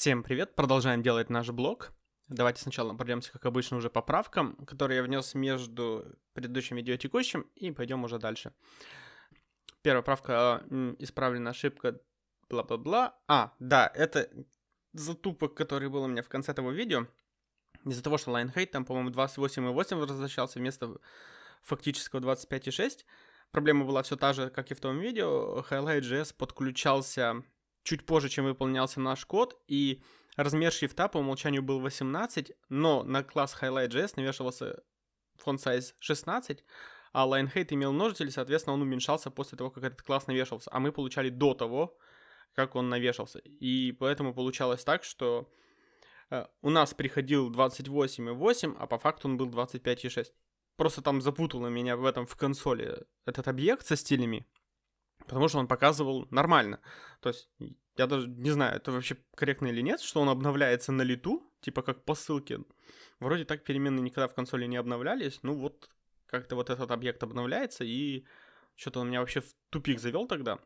Всем привет, продолжаем делать наш блог. Давайте сначала пройдемся, как обычно, уже по правкам, которые я внес между предыдущим видео и текущим, и пойдем уже дальше. Первая правка, исправлена ошибка, бла-бла-бла. А, да, это затупок, который был у меня в конце этого видео. Из-за того, что Lionhead там, по-моему, 28.8 возвращался вместо фактического 25.6. Проблема была все та же, как и в том видео. Highlight.js подключался чуть позже, чем выполнялся наш код, и размер шрифта по умолчанию был 18, но на класс Highlight.js навешивался font size 16, а Lionhead имел множитель, соответственно, он уменьшался после того, как этот класс навешивался, а мы получали до того, как он навешался. И поэтому получалось так, что э, у нас приходил 28,8, а по факту он был 25,6. Просто там запутало меня в этом в консоли этот объект со стилями, потому что он показывал нормально. То есть я даже не знаю, это вообще корректно или нет, что он обновляется на лету, типа как по ссылке. Вроде так переменные никогда в консоли не обновлялись, ну вот как-то вот этот объект обновляется, и что-то он меня вообще в тупик завел тогда.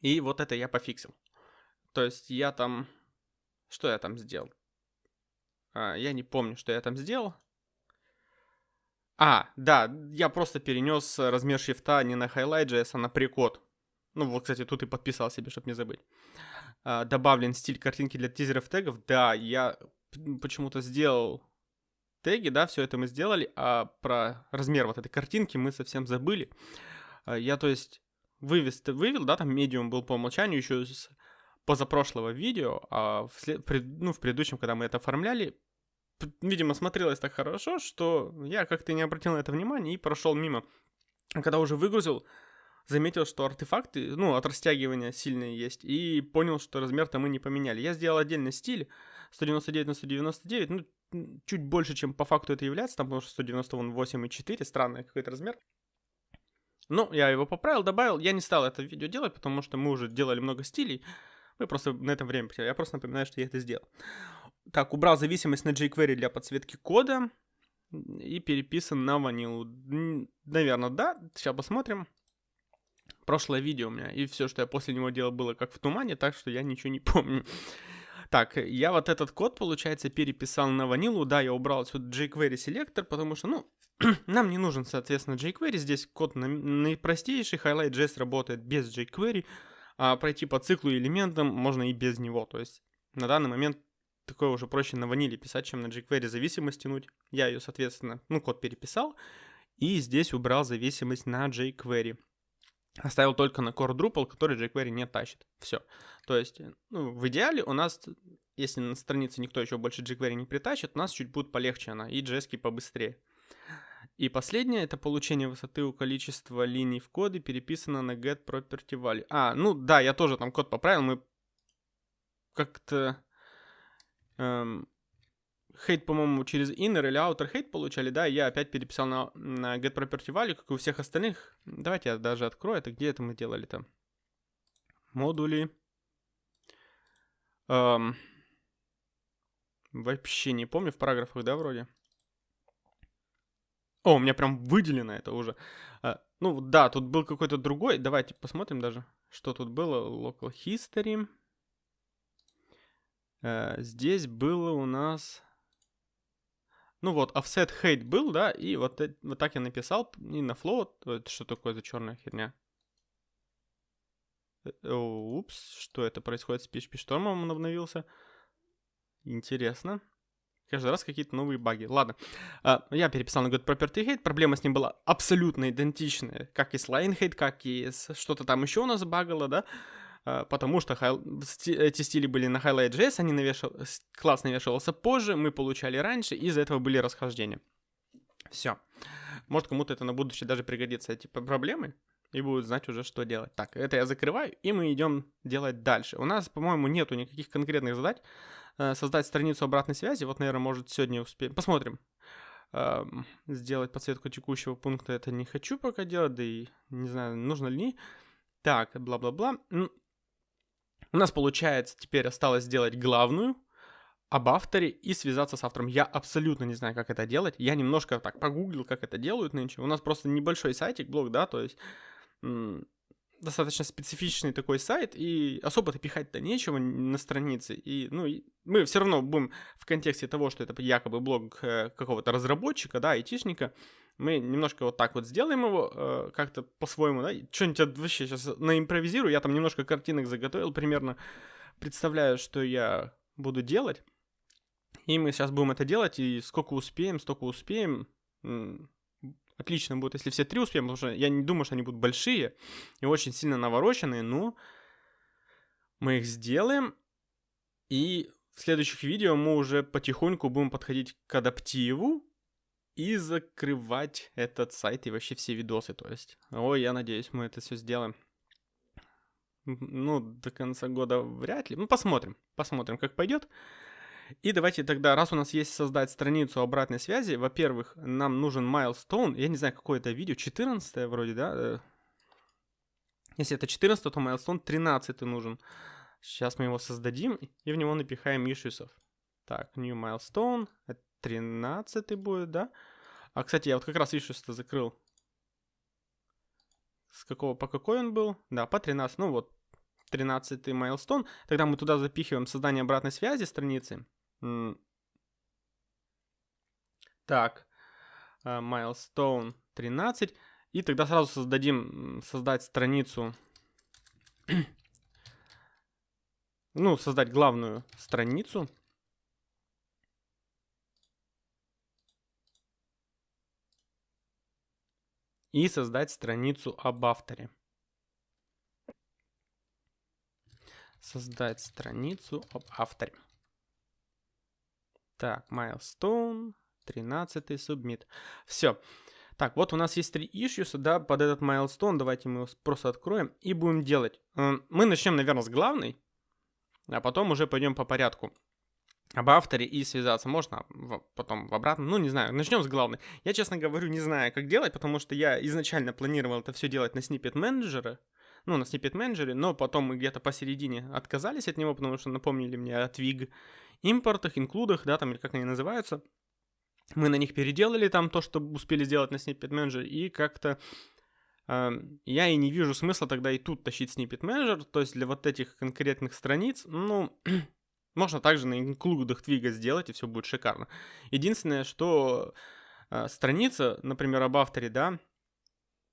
И вот это я пофиксил. То есть я там... Что я там сделал? А, я не помню, что я там сделал. А, да, я просто перенес размер шрифта не на Highlight.js, а на прикод. Ну, вот, кстати, тут и подписал себе, чтобы не забыть. А, добавлен стиль картинки для тизеров тегов. Да, я почему-то сделал теги, да, все это мы сделали, а про размер вот этой картинки мы совсем забыли. А, я, то есть, вывез, вывел, да, там медиум был по умолчанию еще с позапрошлого видео, а в, след, ну, в предыдущем, когда мы это оформляли, видимо, смотрелось так хорошо, что я как-то не обратил на это внимания и прошел мимо. А когда уже выгрузил, заметил, что артефакты, ну, от растягивания сильные есть, и понял, что размер-то мы не поменяли. Я сделал отдельный стиль, 199 на 199, ну, чуть больше, чем по факту это является, там, потому что 198,4, странный какой-то размер. Ну, я его поправил, добавил, я не стал это видео делать, потому что мы уже делали много стилей, мы просто на это время потеряли, я просто напоминаю, что я это сделал. Так, убрал зависимость на jQuery для подсветки кода и переписан на ванилу. Наверное, да, сейчас посмотрим прошлое видео у меня, и все, что я после него делал, было как в тумане, так что я ничего не помню. Так, я вот этот код, получается, переписал на ванилу. Да, я убрал отсюда jQuery селектор, потому что, ну, нам не нужен, соответственно, jQuery. Здесь код наипростейший, Highlight.js работает без jQuery, а пройти по циклу и элементам можно и без него. То есть на данный момент такое уже проще на ваниле писать, чем на jQuery зависимость тянуть. Я ее, соответственно, ну, код переписал, и здесь убрал зависимость на jQuery оставил только на Core Drupal, который jQuery не тащит. Все. То есть, ну, в идеале у нас, если на странице никто еще больше jQuery не притащит, у нас чуть будет полегче она, и JS побыстрее. И последнее, это получение высоты у количества линий в коде переписано на get property value. А, ну да, я тоже там код поправил, мы как-то эм, хейт, по-моему, через inner или outer хейт получали, да, я опять переписал на, на get property value, как и у всех остальных. Давайте я даже открою это, где это мы делали там. Модули. Эм, вообще не помню, в параграфах, да, вроде? О, у меня прям выделено это уже. А, ну, да, тут был какой-то другой. Давайте посмотрим даже, что тут было. Local history. А, здесь было у нас... Ну вот, offset hate был, да, и вот, вот так я написал, и на float, это что такое за черная херня? Э, упс, что это происходит с PHP Storm, он обновился. Интересно. Каждый раз какие-то новые баги. Ладно. Uh, я переписал на Good Property Hate. Проблема с ним была абсолютно идентичная. Как и с Line Hate, как и с что-то там еще у нас багало, да. А, потому что эти стили были на Highlight.js, они навешал... класс навешивался позже, мы получали раньше, из-за этого были расхождения. Все. Может, кому-то это на будущее даже пригодится, эти проблемы, и будут знать уже, что делать. Так, это я закрываю, и мы идем делать дальше. У нас, по-моему, нету никаких конкретных задач. Э, создать страницу обратной связи, вот, наверное, может, сегодня успеем. Посмотрим. Сделать подсветку текущего пункта это не хочу пока делать, да и не знаю, нужно ли. Так, бла-бла-бла. У нас, получается, теперь осталось сделать главную об авторе и связаться с автором. Я абсолютно не знаю, как это делать. Я немножко так погуглил, как это делают нынче. У нас просто небольшой сайтик, блог, да, то есть достаточно специфичный такой сайт, и особо-то пихать-то нечего на странице. И, ну, мы все равно будем в контексте того, что это якобы блог э, какого-то разработчика, да, айтишника, мы немножко вот так вот сделаем его, э, как-то по-своему, да, что-нибудь вообще сейчас наимпровизирую, я там немножко картинок заготовил, примерно представляю, что я буду делать. И мы сейчас будем это делать, и сколько успеем, столько успеем. Отлично будет, если все три успеем, потому что я не думаю, что они будут большие и очень сильно навороченные, но мы их сделаем. И в следующих видео мы уже потихоньку будем подходить к адаптиву и закрывать этот сайт и вообще все видосы, то есть. Ой, я надеюсь, мы это все сделаем. Ну, до конца года вряд ли. Ну, посмотрим. Посмотрим, как пойдет. И давайте тогда, раз у нас есть создать страницу обратной связи, во-первых, нам нужен milestone, я не знаю, какое это видео, 14 вроде, да? Э, если это 14, то milestone 13 нужен. Сейчас мы его создадим и в него напихаем issues. Так, new milestone, 13 будет, да? А, кстати, я вот как раз issues-то закрыл. С какого, по какой он был? Да, по 13, ну вот, 13 milestone. Тогда мы туда запихиваем создание обратной связи страницы. Так, э, milestone 13. И тогда сразу создадим, создать страницу, ну, создать главную страницу. И создать страницу об авторе. Создать страницу об авторе. Так, milestone, 13 submit. Все. Так, вот у нас есть три issues, да, под этот milestone. Давайте мы его просто откроем и будем делать. Мы начнем, наверное, с главной, а потом уже пойдем по порядку. Об авторе и связаться можно потом в обратном, ну не знаю, начнем с главной. Я, честно говорю, не знаю, как делать, потому что я изначально планировал это все делать на snippet менеджера, ну, на snippet менеджере, но потом мы где-то посередине отказались от него, потому что напомнили мне о Twig импортах, инклюдах, да, там, или как они называются. Мы на них переделали там то, что успели сделать на Snippet Manager, и как-то э, я и не вижу смысла тогда и тут тащить Snippet Manager, то есть для вот этих конкретных страниц, ну, можно также на инклюдах твига сделать, и все будет шикарно. Единственное, что э, страница, например, об авторе, да,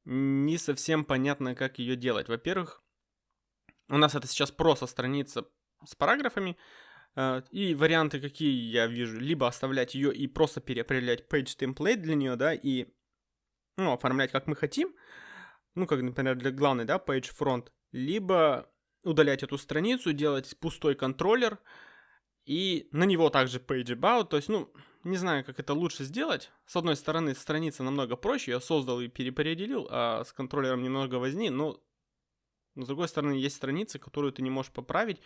не совсем понятно, как ее делать. Во-первых, у нас это сейчас просто страница с параграфами, а, и варианты какие я вижу, либо оставлять ее и просто переопределять page template для нее, да, и ну, оформлять как мы хотим, ну, как, например, для главной, да, page front, либо удалять эту страницу, делать пустой контроллер, и на него также page about, то есть, ну, не знаю, как это лучше сделать. С одной стороны, страница намного проще, я создал и переопределил, а с контроллером немного возни, но с другой стороны, есть страницы, которую ты не можешь поправить,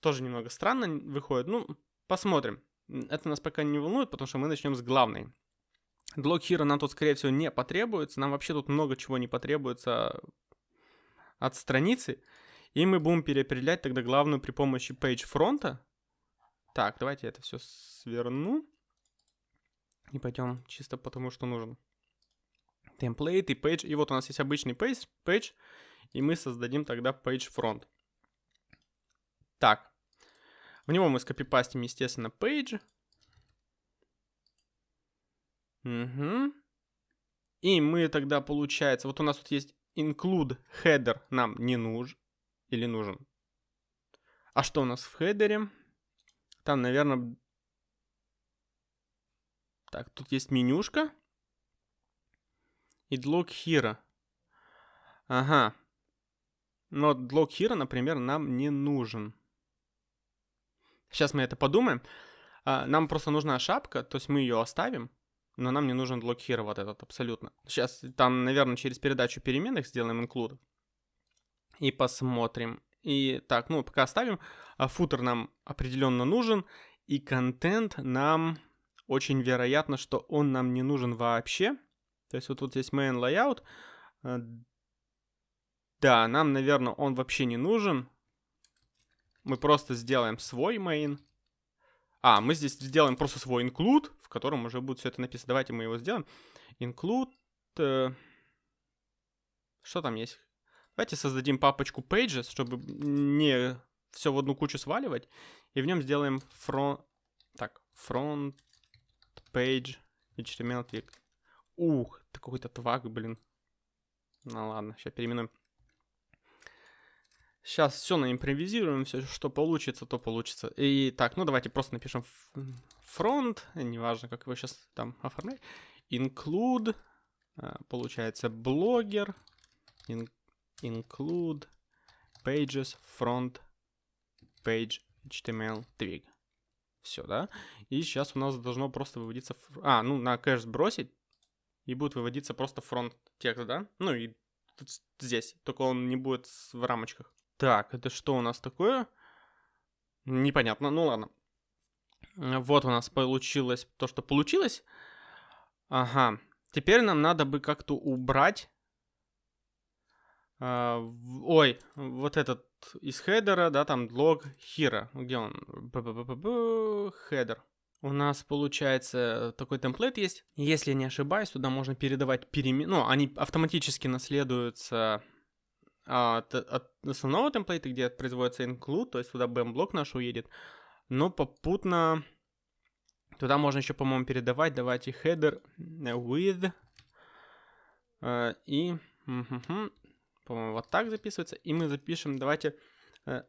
тоже немного странно выходит. Ну, посмотрим. Это нас пока не волнует, потому что мы начнем с главной. Блок Hero нам тут, скорее всего, не потребуется. Нам вообще тут много чего не потребуется от страницы. И мы будем переопределять тогда главную при помощи page фронта. Так, давайте это все сверну. И пойдем чисто потому, что нужен. Template и page. И вот у нас есть обычный page, page и мы создадим тогда page front. Так. В него мы скопипастим, естественно, page. Угу. И мы тогда, получается, вот у нас тут есть include header нам не нужен. Или нужен. А что у нас в хедере? Там, наверное... Так, тут есть менюшка. И log here. Ага. Но log here, например, нам не нужен. Сейчас мы это подумаем. А, нам просто нужна шапка, то есть мы ее оставим, но нам не нужен блокхир вот этот абсолютно. Сейчас там, наверное, через передачу переменных сделаем include. И посмотрим. И так, ну, пока оставим. А футер нам определенно нужен. И контент нам очень вероятно, что он нам не нужен вообще. То есть вот тут есть main layout. А, да, нам, наверное, он вообще не нужен мы просто сделаем свой main. А, мы здесь сделаем просто свой include, в котором уже будет все это написано. Давайте мы его сделаем. Include... Э, что там есть? Давайте создадим папочку pages, чтобы не все в одну кучу сваливать. И в нем сделаем front... Так, front page HTML twig. Ух, это какой-то тваг, блин. Ну ладно, сейчас переименуем. Сейчас все наимпровизируем, все, что получится, то получится. И так, ну давайте просто напишем фронт, неважно, как его сейчас там оформлять. Include, а, получается, блогер, in, include pages front page HTML twig. Все, да? И сейчас у нас должно просто выводиться... А, ну, на кэш сбросить, и будет выводиться просто фронт текст, да? Ну и здесь, только он не будет в рамочках. Так, это что у нас такое? Непонятно, ну ладно. Вот у нас получилось то, что получилось. Ага. Теперь нам надо бы как-то убрать... А, ой, вот этот из header а, да, там look hero. Где он? Header. У нас, получается, такой template есть. Если не ошибаюсь, туда можно передавать переменные. Ну, они автоматически наследуются от, от основного template а, где производится include, то есть туда БЭМ-блок наш уедет. Но попутно туда можно еще, по-моему, передавать. Давайте header with э, и, по-моему, вот так записывается. И мы запишем, давайте... Э,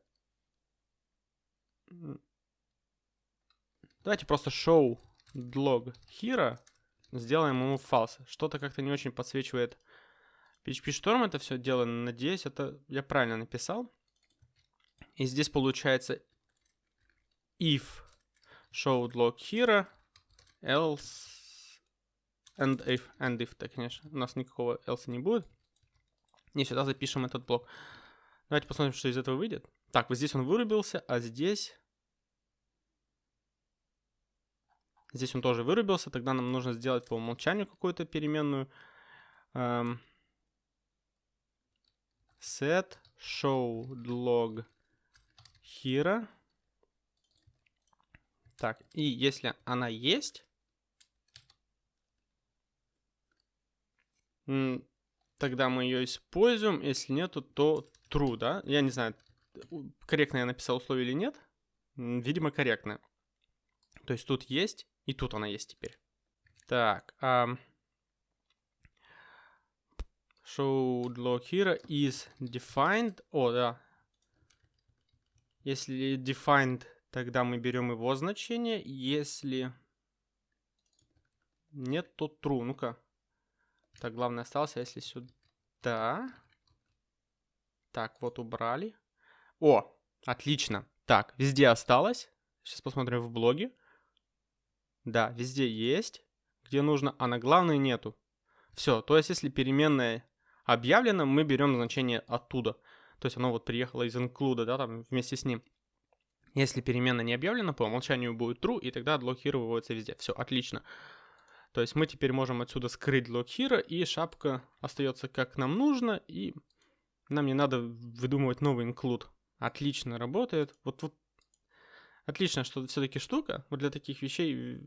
давайте просто show log hero сделаем ему false. Что-то как-то не очень подсвечивает PHP Storm это все дело, надеюсь, это я правильно написал. И здесь получается if showed log hero, else and if, and if, так, конечно, у нас никакого else не будет. И сюда запишем этот блок. Давайте посмотрим, что из этого выйдет. Так, вот здесь он вырубился, а здесь... Здесь он тоже вырубился, тогда нам нужно сделать по умолчанию какую-то переменную. Эм, set show log hero. Так, и если она есть, тогда мы ее используем. Если нету, то true, да? Я не знаю, корректно я написал условие или нет. Видимо, корректно. То есть тут есть, и тут она есть теперь. Так, а show log here is defined. О, да. Если defined, тогда мы берем его значение. Если нет, то true. Ну-ка. Так, главное остался, если сюда. Так, вот убрали. О, отлично. Так, везде осталось. Сейчас посмотрим в блоге. Да, везде есть, где нужно, а на главной нету. Все, то есть если переменная объявлено, мы берем значение оттуда. То есть оно вот приехало из include, да, там вместе с ним. Если перемена не объявлена, по умолчанию будет true, и тогда выводится везде. Все, отлично. То есть мы теперь можем отсюда скрыть log hero, и шапка остается как нам нужно, и нам не надо выдумывать новый include. Отлично работает. Вот, вот отлично, что все-таки штука вот для таких вещей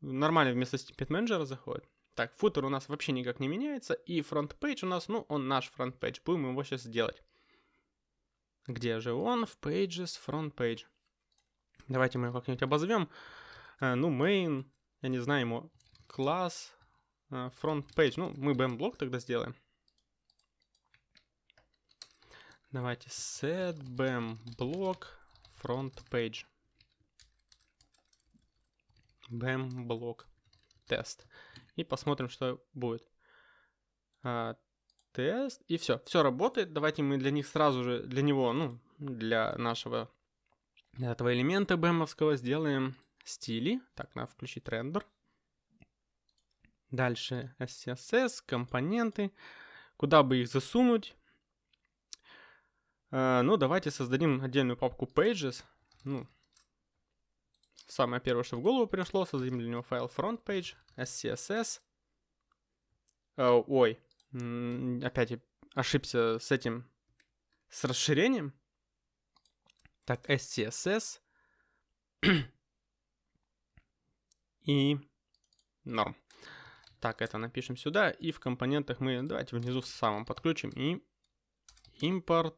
нормально вместо Snippet Manager заходит. Так, footer у нас вообще никак не меняется. И front page у нас, ну, он наш front page. Будем его сейчас делать. Где же он? В Pages, front-page. Давайте мы его как-нибудь обозовем. Uh, ну, main, я не знаю, ему класс, uh, front-page. Ну, мы БЭМ-блок тогда сделаем. Давайте set БЭМ-блок front-page. BM-блок тест и посмотрим, что будет. А, тест, и все, все работает. Давайте мы для них сразу же, для него, ну, для нашего, для этого элемента бэмовского сделаем стили. Так, надо включить рендер. Дальше SCSS, компоненты. Куда бы их засунуть? Uh, ну, давайте создадим отдельную папку Pages. Ну, самое первое, что в голову пришло, создадим для него файл frontpage, scss. Uh, ой, опять ошибся с этим, с расширением. Так, scss. И норм. Так, это напишем сюда. И в компонентах мы, давайте внизу в самом подключим. И import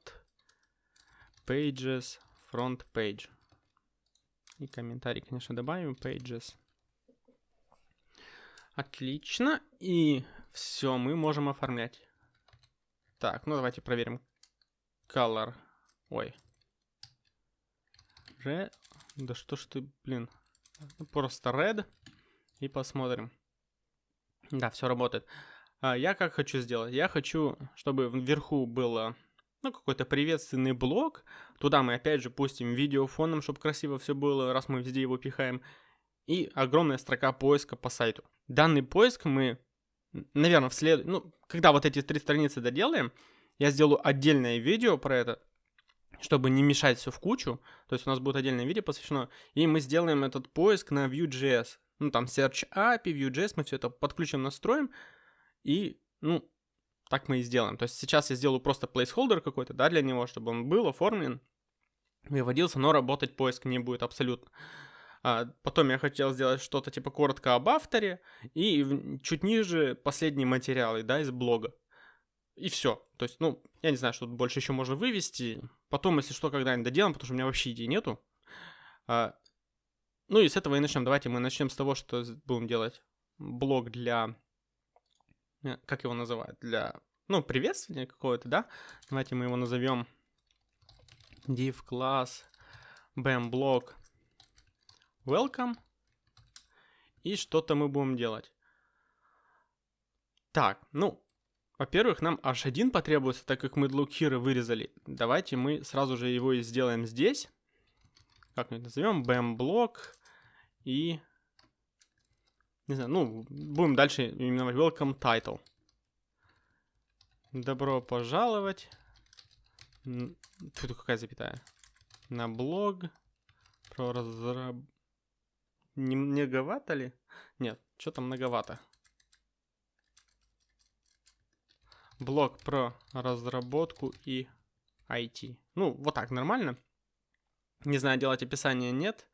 pages front page. И комментарий, конечно, добавим pages. Отлично. И все, мы можем оформлять. Так, ну давайте проверим. Color. Ой. Red. Да что ж ты, блин. Просто red. И посмотрим. Да, все работает. А, я как хочу сделать? Я хочу, чтобы вверху было ну, какой-то приветственный блок. Туда мы опять же пустим видео фоном, чтобы красиво все было, раз мы везде его пихаем. И огромная строка поиска по сайту. Данный поиск мы, наверное, в след... Ну, когда вот эти три страницы доделаем, я сделаю отдельное видео про это, чтобы не мешать все в кучу. То есть у нас будет отдельное видео посвящено. И мы сделаем этот поиск на Vue.js. Ну, там Search API, Vue.js, мы все это подключим, настроим. И, ну, так мы и сделаем. То есть сейчас я сделаю просто placeholder какой-то, да, для него, чтобы он был оформлен, выводился, но работать поиск не будет абсолютно. А, потом я хотел сделать что-то типа коротко об авторе и чуть ниже последние материалы, да, из блога. И все. То есть, ну, я не знаю, что тут больше еще можно вывести. Потом, если что, когда-нибудь доделаем, потому что у меня вообще идей нету. А, ну и с этого и начнем. Давайте мы начнем с того, что будем делать блог для Э, как его называют, для, ну, приветствия какого-то, да? Давайте мы его назовем div class bam block welcome. И что-то мы будем делать. Так, ну, во-первых, нам h1 потребуется, так как мы here вырезали. Давайте мы сразу же его и сделаем здесь. Как мы это назовем? bam block и не знаю, ну, будем дальше именовать welcome title. Добро пожаловать. Тут какая запятая? На блог про разраб... Не многовато ли? Нет, что там многовато. Блог про разработку и IT. Ну, вот так, нормально. Не знаю, делать описание нет.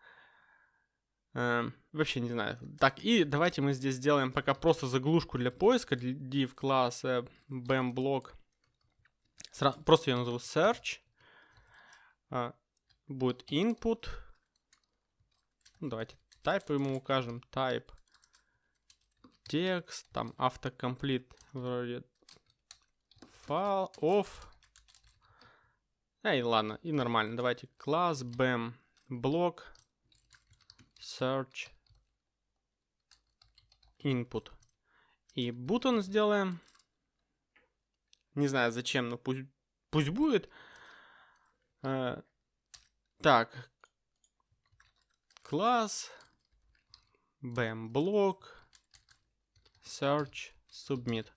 Э, вообще не знаю. Так, и давайте мы здесь сделаем пока просто заглушку для поиска, div bam block. Сра- просто я назову search. Uh, будет input. Ну, давайте type ему укажем. Type текст, там автокомплит вроде файл off. Эй, ладно, и нормально. Давайте класс bam block search input. И button сделаем. Не знаю зачем, но пусть, пусть будет. Э, так. Класс. Bam блок. Search. Submit.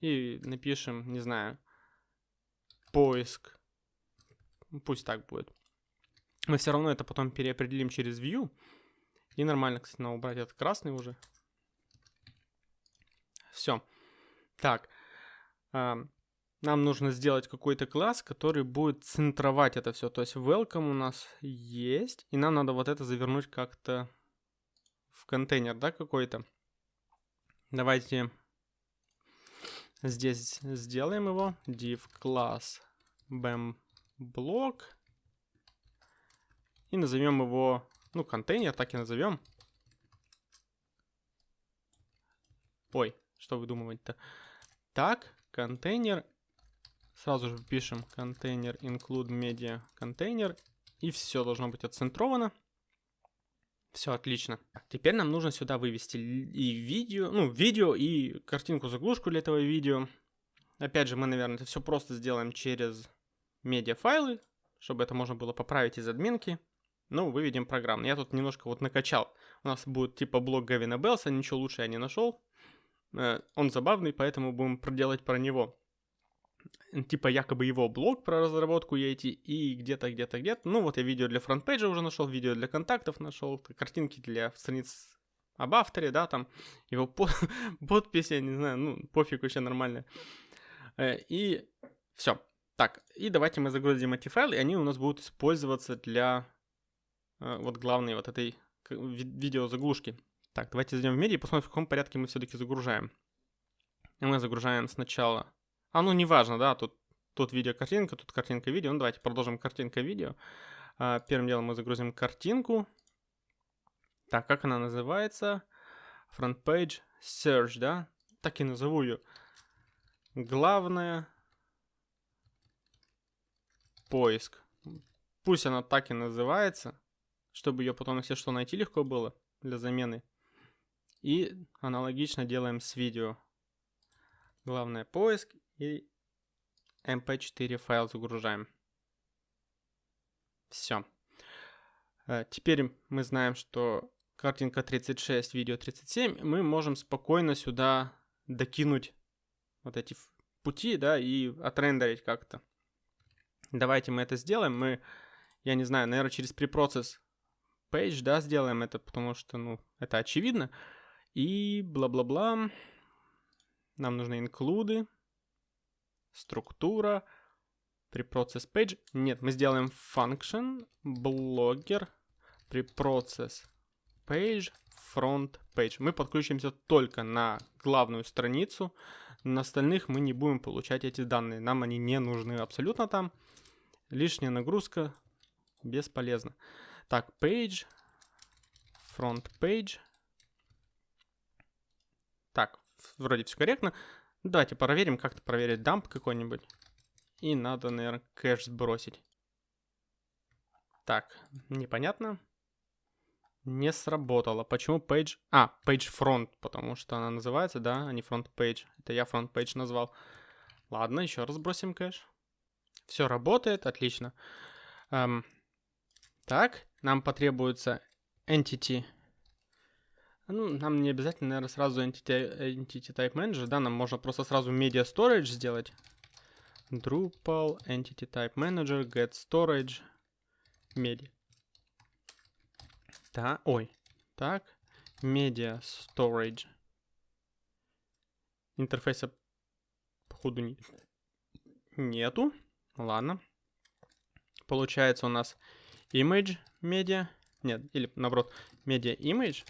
И напишем, не знаю, поиск. Пусть так будет. Мы все равно это потом переопределим через view. И нормально, кстати, надо убрать этот красный уже. Все. Так. Э, нам нужно сделать какой-то класс, который будет центровать это все. То есть welcome у нас есть. И нам надо вот это завернуть как-то в контейнер, да, какой-то. Давайте здесь сделаем его. div class bam block. И назовем его ну, контейнер, так и назовем. Ой, что вы думаете-то? Так, контейнер. Сразу же пишем контейнер include media контейнер. И все должно быть отцентровано. Все отлично. Теперь нам нужно сюда вывести и видео, ну, видео и картинку-заглушку для этого видео. Опять же, мы, наверное, это все просто сделаем через медиафайлы, чтобы это можно было поправить из админки. Ну, выведем программно. Я тут немножко вот накачал. У нас будет типа блок Гавина Белса, ничего лучше я не нашел. Э, он забавный, поэтому будем проделать про него. Типа якобы его блог про разработку EIT и где-то, где-то, где-то. Ну вот я видео для фронтпейджа уже нашел, видео для контактов нашел, картинки для страниц об авторе, да, там его по подпись, я не знаю, ну пофиг вообще нормально. Э, и все. Так, и давайте мы загрузим эти файлы, и они у нас будут использоваться для вот главной вот этой видеозаглушки. Так, давайте зайдем в медиа и посмотрим, в каком порядке мы все-таки загружаем. Мы загружаем сначала... А, ну, неважно, да, тут тут видео картинка, тут картинка видео. Ну, давайте продолжим картинка видео. А, первым делом мы загрузим картинку. Так, как она называется? Front page search, да? Так и назову ее. Главное поиск. Пусть она так и называется, чтобы ее потом, если что, найти легко было для замены. И аналогично делаем с видео. Главное поиск и mp4 файл загружаем. Все. Э, теперь мы знаем, что картинка 36, видео 37. Мы можем спокойно сюда докинуть вот эти пути, да, и отрендерить как-то. Давайте мы это сделаем. Мы, я не знаю, наверное, через препроцесс page, да, сделаем это, потому что, ну, это очевидно. И бла-бла-бла. Нам нужны инклюды, структура, preprocess page. Нет, мы сделаем function, blogger, preprocess page, front page. Мы подключимся только на главную страницу. На остальных мы не будем получать эти данные. Нам они не нужны абсолютно там. Лишняя нагрузка бесполезна. Так, page, front page. Так, вроде все корректно. Давайте проверим, как-то проверить дамп какой-нибудь. И надо, наверное, кэш сбросить. Так, непонятно. Не сработало. Почему page? А, page front, потому что она называется, да, а не front page. Это я front page назвал. Ладно, еще раз бросим кэш. Все работает, отлично. Эм, так, нам потребуется entity. Ну, нам не обязательно, наверное, сразу entity, entity type manager, да, нам можно просто сразу media storage сделать. Drupal entity type manager get storage media. Да, ой, так, media storage. Интерфейса, походу, не, нету. Ладно. Получается у нас image media, нет, или наоборот, media image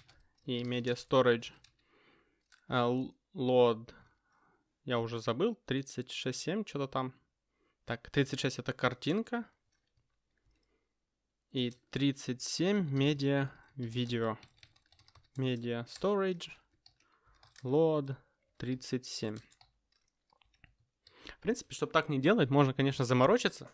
и media storage uh, load, я уже забыл, 36.7, что-то там. Так, 36 это картинка. И 37 media видео. Media storage, load 37. В принципе, чтобы так не делать, можно, конечно, заморочиться,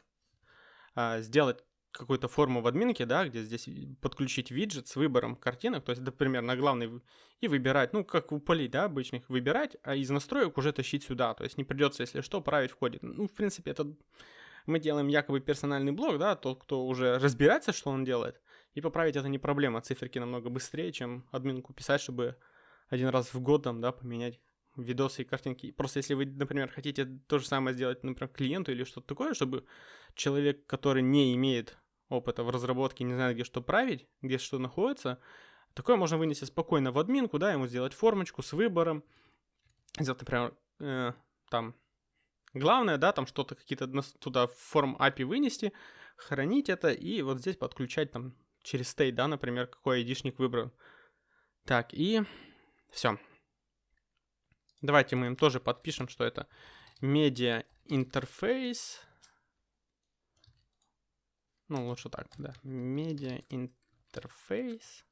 а, сделать какую-то форму в админке, да, где здесь подключить виджет с выбором картинок, то есть, например, на главный и выбирать, ну, как у полей, да, обычных, выбирать, а из настроек уже тащить сюда, то есть не придется, если что, править в коде. Ну, в принципе, это мы делаем якобы персональный блок, да, тот, кто уже разбирается, что он делает, и поправить это не проблема, циферки намного быстрее, чем админку писать, чтобы один раз в год там, да, поменять видосы и картинки. Просто если вы, например, хотите то же самое сделать, например, клиенту или что-то такое, чтобы человек, который не имеет опыта в разработке, не знает, где что править, где что находится, такое можно вынести спокойно в админку, да, ему сделать формочку с выбором, сделать, например, э, там, главное, да, там что-то какие-то туда форм API вынести, хранить это и вот здесь подключать там через state, да, например, какой айдишник выбран. Так, и все, Давайте мы им тоже подпишем, что это медиа интерфейс. Ну, лучше так, да. Медиа интерфейс.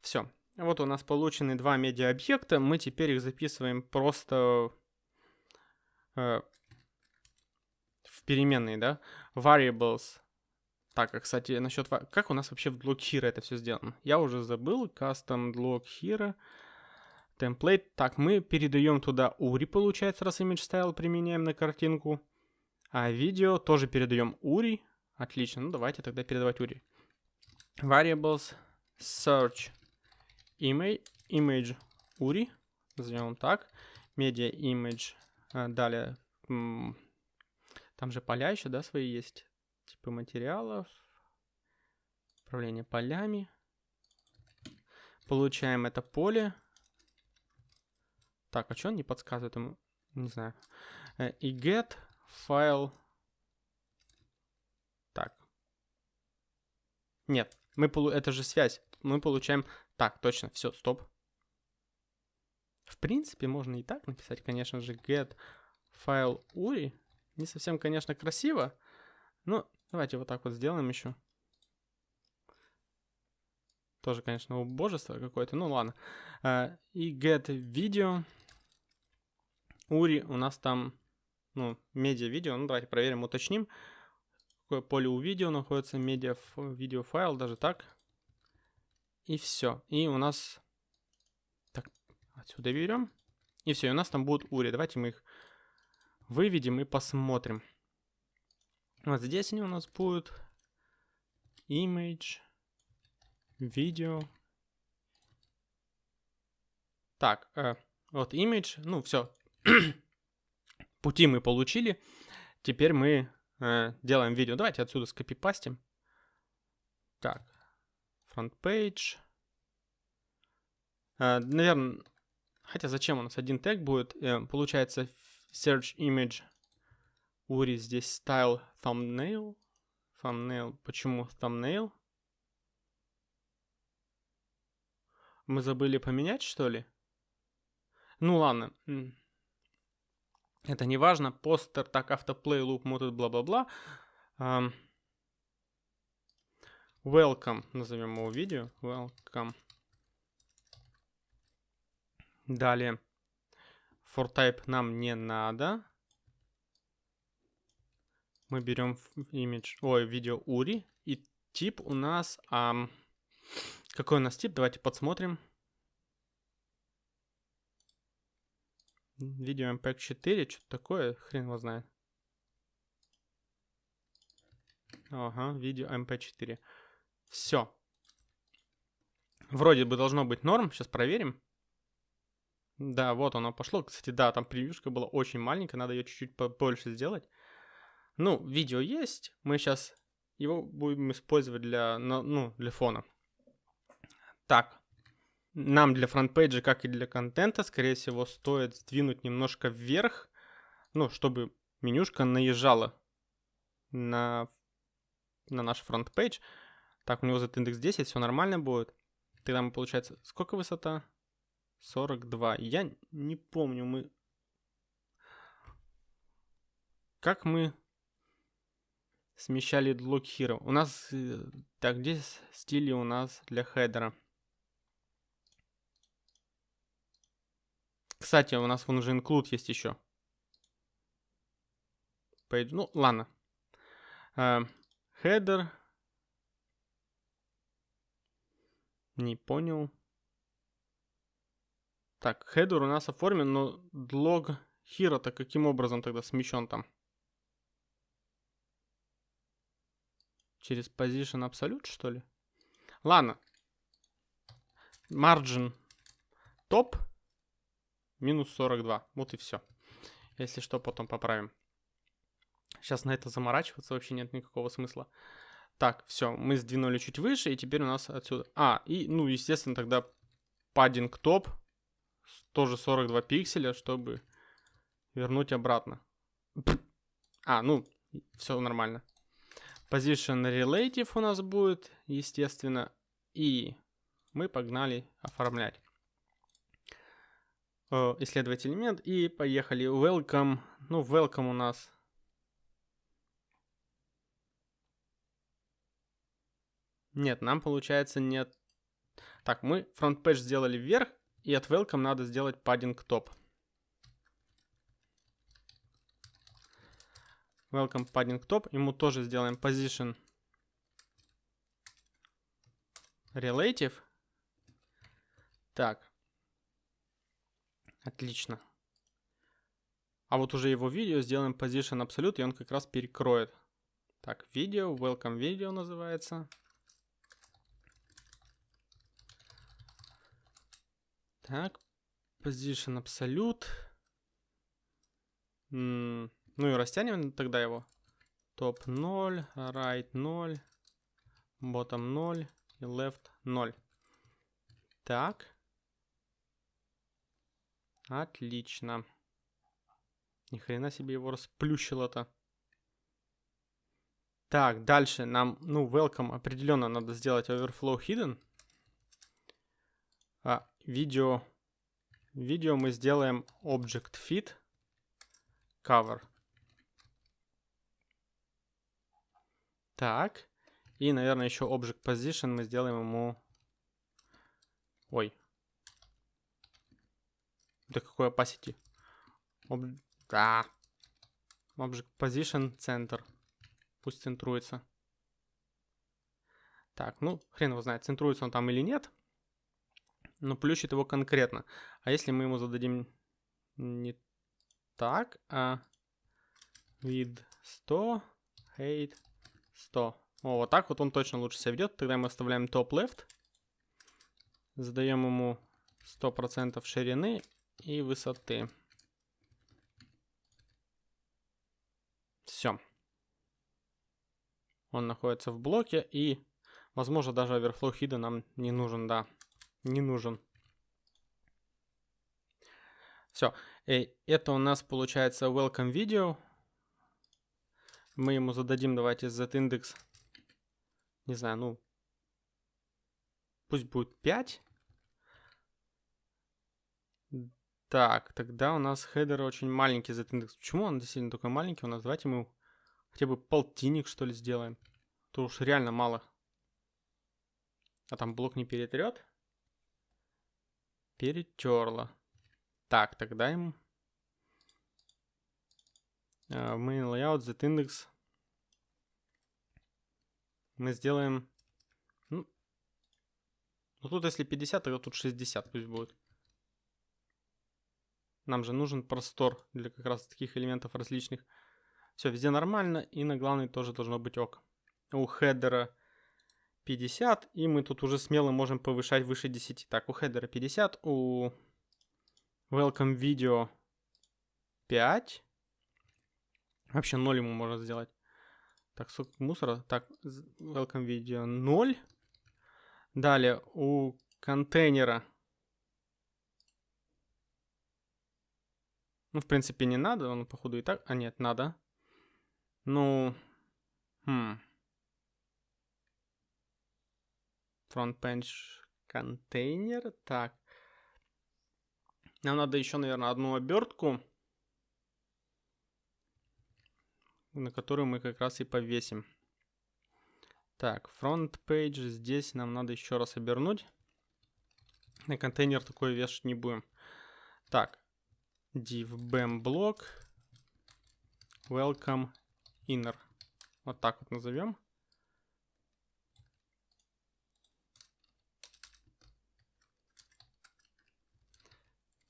Все. Вот у нас получены два медиа объекта. Мы теперь их записываем просто э, в переменные, да. Variables так, а, кстати, насчет... Как у нас вообще в Block Hero это все сделано? Я уже забыл. Custom Block Hero. Template. Так, мы передаем туда URI, получается, раз image style применяем на картинку. А видео тоже передаем URI. Отлично, ну давайте тогда передавать URI. Variables search image, image URI. Назовем так. Media image. А, далее, там же поля еще, да, свои есть типы материалов, управление полями. Получаем это поле. Так, а что он не подсказывает ему? Не знаю. Э, и get файл. Так. Нет, мы полу... это же связь. Мы получаем... Так, точно, все, стоп. В принципе, можно и так написать, конечно же, get файл URI. Не совсем, конечно, красиво. Но давайте вот так вот сделаем еще. Тоже, конечно, убожество какое-то. Ну ладно. Uh, и get video. URI у нас там, ну, медиа видео. Ну давайте проверим, уточним. Какое поле у видео находится, медиа видео файл, даже так. И все. И у нас... Так, отсюда берем. И все, и у нас там будут ури. Давайте мы их выведем и посмотрим. Вот здесь они у нас будут. Image. Видео. Так, э, вот image. Ну, все. Пути мы получили. Теперь мы э, делаем видео. Давайте отсюда скопипастим. Так, page. Э, наверное, Хотя зачем у нас один тег будет? Э, получается search image URI здесь style thumbnail. Thumbnail. Почему thumbnail? Мы забыли поменять, что ли? Ну ладно. Это не важно. Постер, так, автоплей, loop, mode, бла-бла-бла. Um, welcome, назовем его видео. Welcome. Далее. For type нам не надо. Мы берем image, ой, видео URI. И тип у нас... А, какой у нас тип? Давайте подсмотрим. Видео MPEG 4, что-то такое, хрен его знает. Ага, видео MP4. Все. Вроде бы должно быть норм. Сейчас проверим. Да, вот оно пошло. Кстати, да, там превьюшка была очень маленькая, надо ее чуть-чуть побольше сделать. Ну, видео есть, мы сейчас его будем использовать для, ну, для фона. Так, нам для фронтпейджа, как и для контента, скорее всего, стоит сдвинуть немножко вверх, ну, чтобы менюшка наезжала на, на наш front page. Так, у него z-index 10, все нормально будет. Тогда мы, получается, сколько высота? 42. Я не помню, мы... Как мы смещали Look Hero? У нас... Э, так, где стили у нас для header а? Кстати, у нас вон уже include есть еще. Page. Ну, ладно. Uh, header. Не понял. Так, хедер у нас оформлен, но длог hero-то каким образом тогда смещен там? Через position absolute, что ли? Ладно. Margin топ минус 42. Вот и все. Если что, потом поправим. Сейчас на это заморачиваться вообще нет никакого смысла. Так, все, мы сдвинули чуть выше, и теперь у нас отсюда... А, и, ну, естественно, тогда паддинг топ тоже 42 пикселя, чтобы вернуть обратно. А, ну, все нормально. Position Relative у нас будет, естественно. И мы погнали оформлять. Э, исследовать элемент. И поехали. Welcome. Ну, welcome у нас. Нет, нам получается нет. Так, мы фронт пэдж сделали вверх, и от welcome надо сделать padding top. Welcome padding top. Ему тоже сделаем position relative. Так. Отлично. А вот уже его видео сделаем position absolute, и он как раз перекроет. Так, видео, welcome video называется. Так, position absolute. ну и растянем тогда его. Топ 0, right 0, bottom 0 и left 0. Так. Отлично. Ни хрена себе его расплющило-то. Так, дальше нам, ну, welcome определенно надо сделать overflow hidden. А, видео. Видео мы сделаем object fit. cover. Так. И, наверное, еще object position мы сделаем ему... Ой. Да какой opacity? Об... Да. Object position center. Пусть центруется. Так, ну, хрен его знает, центруется он там или нет. Но плющит его конкретно. А если мы ему зададим не так, а вид 100, height 100. О, вот так вот он точно лучше себя ведет. Тогда мы оставляем топ left. Задаем ему 100% ширины и высоты. Все. Он находится в блоке и, возможно, даже overflow hidden нам не нужен, да. Не нужен. Все. И это у нас получается welcome video. Мы ему зададим, давайте, z-индекс, не знаю, ну, пусть будет 5. Так, тогда у нас хедер очень маленький z-индекс. Почему он действительно такой маленький у нас? Давайте мы хотя бы полтинник, что ли, сделаем. То уж реально мало. А там блок не перетрет? Перетерло. Так, тогда им uh, main layout z-index мы сделаем... Ну, ну тут если 50, тогда тут 60 пусть будет. Нам же нужен простор для как раз таких элементов различных. Все, везде нормально, и на главной тоже должно быть ok. У хедера 50, и мы тут уже смело можем повышать выше 10. Так, у хедера 50, у welcome video 5. Вообще 0 ему можно сделать. Так, сколько мусора? Так, welcome video 0. Далее у контейнера. Ну, в принципе, не надо, он, походу, и так... А, нет, надо. Ну... Хм. Front page контейнер. Так. Нам надо еще, наверное, одну обертку. на которую мы как раз и повесим. Так, front page здесь нам надо еще раз обернуть. На контейнер такой вешать не будем. Так, div bam block welcome inner. Вот так вот назовем.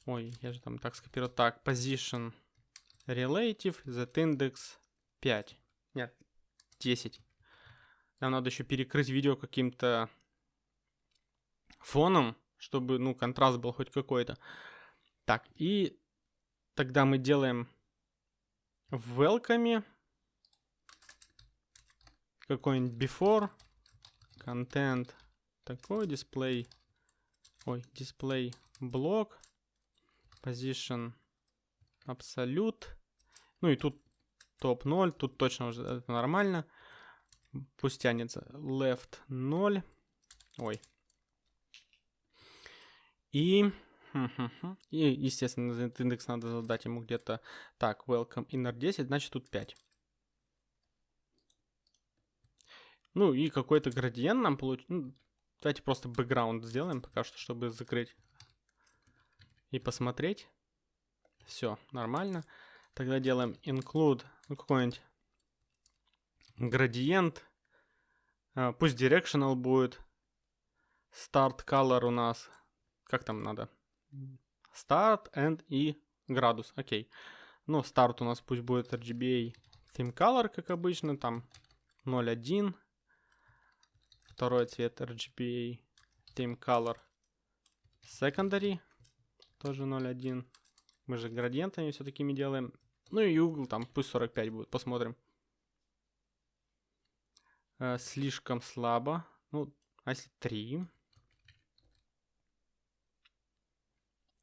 Ой, я же там так скопировал. Так, position relative, z index 5. Нет, 10. Нам надо еще перекрыть видео каким-то фоном, чтобы, ну, контраст был хоть какой-то. Так, и тогда мы делаем в welcome какой-нибудь before content такой display ой display блок position absolute ну и тут топ 0. Тут точно уже это нормально. Пусть тянется. Left 0. Ой. И... И, естественно, этот индекс надо задать ему где-то... Так, welcome inner 10, значит тут 5. Ну и какой-то градиент нам получится. Ну, давайте просто бэкграунд сделаем пока что, чтобы закрыть и посмотреть. Все, нормально. Тогда делаем include ну, какой-нибудь градиент. А, пусть directional будет. Start color у нас. Как там надо? Start and и градус. Окей. Ну, старт у нас пусть будет RGBA theme color, как обычно. Там 0.1. Второй цвет RGBA theme color secondary. Тоже 0.1. Мы же градиентами все такими делаем. Ну и угол там пусть 45 будет, посмотрим. Э, слишком слабо. Ну, а если 3?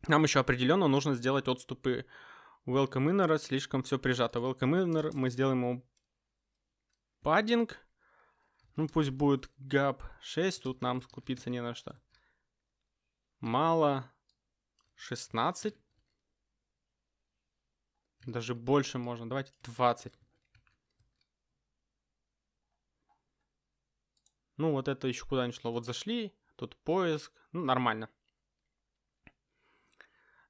Нам еще определенно нужно сделать отступы welcome inner, слишком все прижато. Welcome inner мы сделаем ему паддинг. Ну, пусть будет gap 6, тут нам скупиться не на что. Мало 16. Даже больше можно. Давайте 20. Ну, вот это еще куда не шло. Вот зашли, тут поиск. Ну, нормально.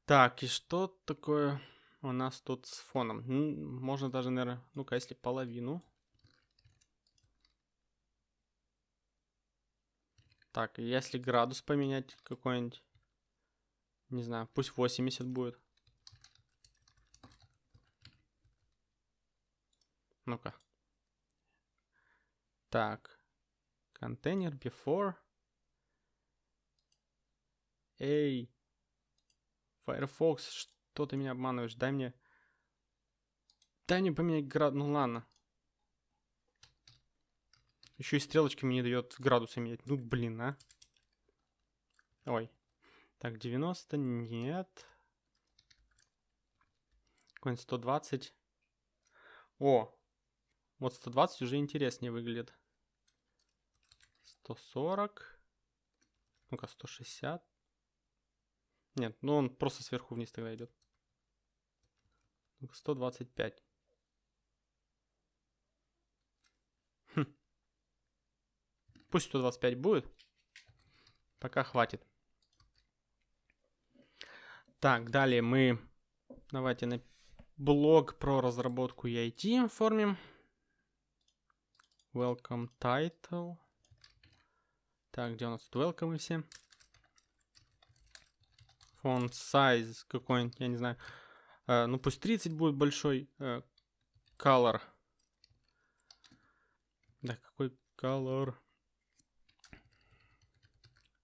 Так, и что такое у нас тут с фоном? Можно даже, наверное, ну-ка, если половину. Так, если градус поменять какой-нибудь, не знаю, пусть 80 будет. Ну-ка. Так. Контейнер before. Эй. Firefox, что ты меня обманываешь? Дай мне... Дай мне поменять град... Ну ладно. Еще и стрелочки мне не дает градусы менять. Ну, блин, а. Ой. Так, 90, нет. Какой-нибудь 120. О, вот 120 уже интереснее выглядит. 140. Ну-ка, 160. Нет, ну он просто сверху вниз тогда идет. 125. Хм. Пусть 125 будет. Пока хватит. Так, далее мы... Давайте на блог про разработку EIT оформим. Welcome title. Так, где у нас тут welcome все? Font size какой-нибудь, я не знаю. Uh, ну пусть 30 будет большой. Uh, color. Да, какой color?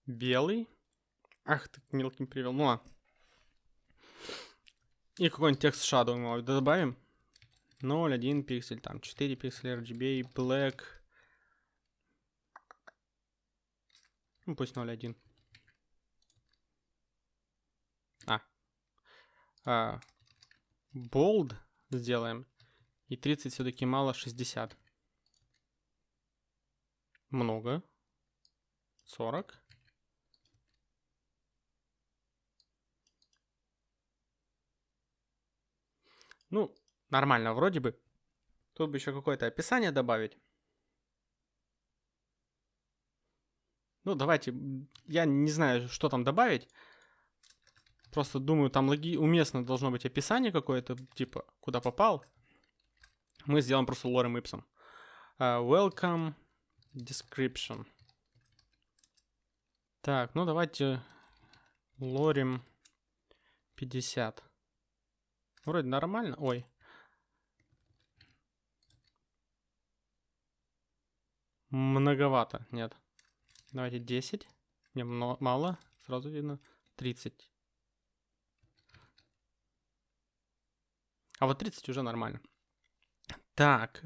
Белый. Ах, ты мелким привел. Ну ладно. И какой-нибудь текст shadow мы добавим. 0, 1 пиксель, там 4 пикселя RGB, black. Ну, пусть 0, 1. А. а. Bold сделаем. И 30 все-таки мало, 60. Много. 40. Ну, Нормально вроде бы. Тут бы еще какое-то описание добавить. Ну, давайте, я не знаю, что там добавить. Просто думаю, там логи... уместно должно быть описание какое-то, типа, куда попал. Мы сделаем просто лорем ипсом. Uh, welcome description. Так, ну давайте лорим 50. Вроде нормально. Ой, Многовато, нет. Давайте 10. Не, мало. Сразу видно. 30. А вот 30 уже нормально. Так.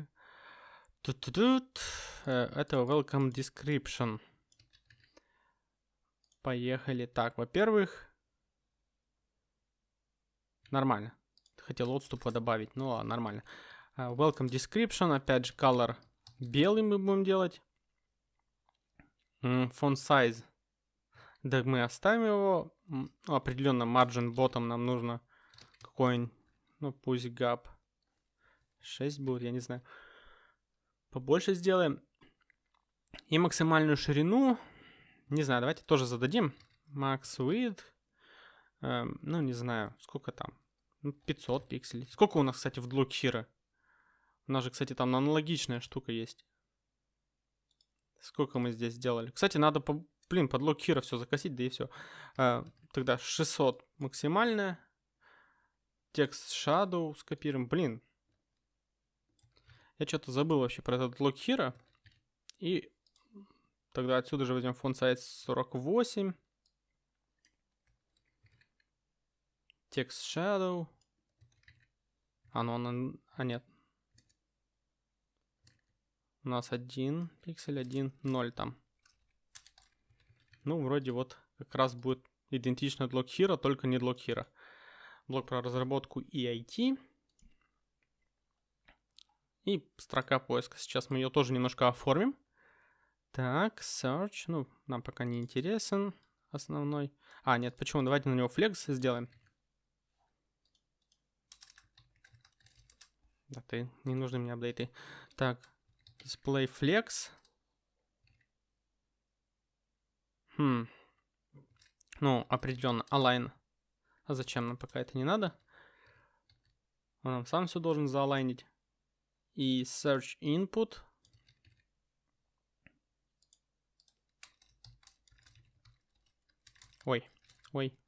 Тут, тут, тут. Это welcome description. Поехали. Так, во-первых, нормально. Хотел отступа добавить, но нормально. Uh, welcome description, опять же, color Белый мы будем делать. Font size. Да, мы оставим его. Ну, определенно margin bottom нам нужно какой-нибудь, ну пусть gap 6 будет, я не знаю. Побольше сделаем. И максимальную ширину, не знаю, давайте тоже зададим. Max width, эм, ну не знаю, сколько там, 500 ну, пикселей. Сколько у нас, кстати, в Block у нас же, кстати, там аналогичная штука есть. Сколько мы здесь сделали? Кстати, надо, по, блин, под локхира все закосить, да и все. А, тогда 600 максимальная. Текст Shadow скопируем. Блин. Я что-то забыл вообще про этот локхира. И тогда отсюда же возьмем фонд size 48. Текст Shadow. А, ну он... А, нет. У нас один пиксель, один, ноль там. Ну, вроде вот как раз будет идентично для Hero, только не для Hero. Блок про разработку EIT. И строка поиска. Сейчас мы ее тоже немножко оформим. Так, search. Ну, нам пока не интересен основной. А, нет, почему? Давайте на него flex сделаем. Да, ты, не нужны мне апдейты. Так, Display Flex. Хм. Ну, определенно, align. А зачем нам пока это не надо? Он нам сам все должен заалайнить. И search input. Ой, ой.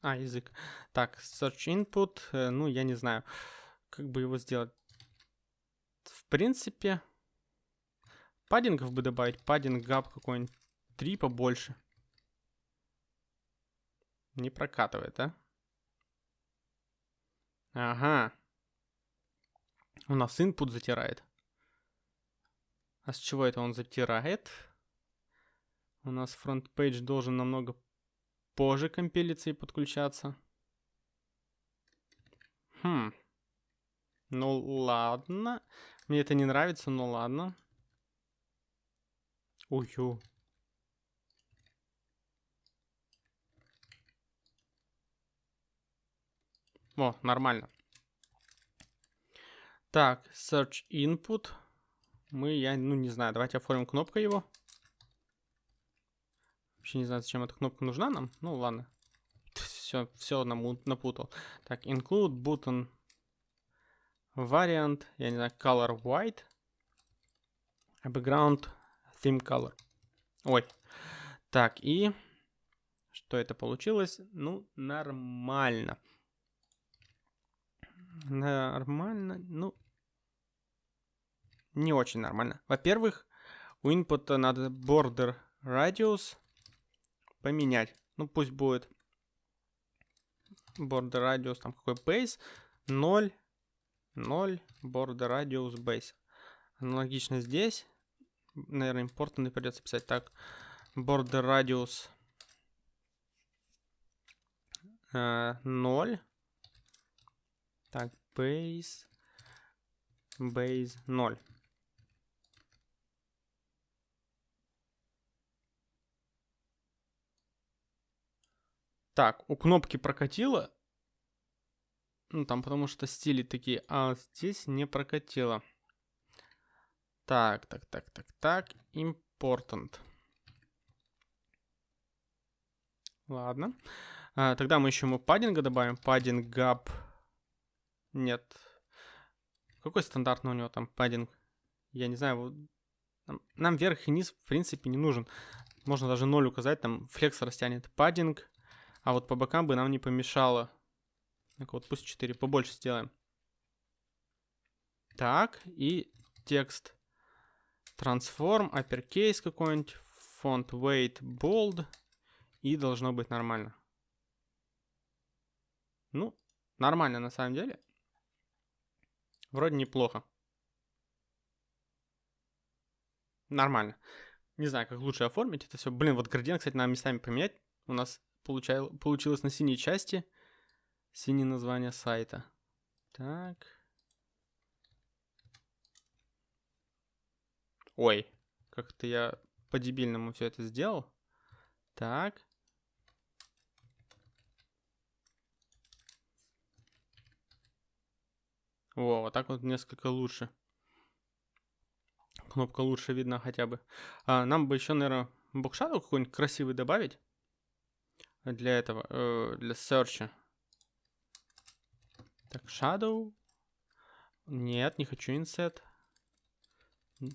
А, язык. Так, search input. Э, ну, я не знаю, как бы его сделать. В принципе, паддингов бы добавить. Padding gap какой-нибудь. Три побольше. Не прокатывает, а? Ага. У нас input затирает. А с чего это он затирает? У нас front page должен намного позже компилиться и подключаться. Хм. Ну ладно. Мне это не нравится, но ладно. Ую. О, нормально. Так, search input. Мы, я, ну не знаю, давайте оформим кнопку его. Вообще не знаю, зачем эта кнопка нужна нам. Ну ладно. Все, все напутал. Так, include button variant, я не знаю, color white. Background theme color. Ой. Так, и что это получилось? Ну, нормально. Нормально, ну, не очень нормально. Во-первых, у input надо border radius поменять. Ну, пусть будет border radius, там какой base, 0, 0, border radius base. Аналогично здесь. Наверное, important придется писать так. Border radius э, 0. Так, base, base 0. Так, у кнопки прокатило. Ну, там потому что стили такие, а здесь не прокатило. Так, так, так, так, так. Important. Ладно. А, тогда мы еще ему паддинга добавим. Padding gap нет. Какой стандартный у него там паддинг? Я не знаю. Нам, нам верх и низ, в принципе, не нужен. Можно даже 0 указать, там флекс растянет паддинг. А вот по бокам бы нам не помешало. Так вот, пусть 4 побольше сделаем. Так, и текст. Transform, uppercase какой-нибудь, font weight bold. И должно быть нормально. Ну, нормально на самом деле. Вроде неплохо. Нормально. Не знаю, как лучше оформить это все. Блин, вот градиент, кстати, надо местами поменять. У нас получал, получилось на синей части. Синее название сайта. Так. Ой, как-то я по-дебильному все это сделал. Так. О, вот так вот несколько лучше. Кнопка лучше видна хотя бы. А, нам бы еще, наверное, бокшаду какой-нибудь красивый добавить. Для этого, э, для search. Так, shadow. Нет, не хочу inset.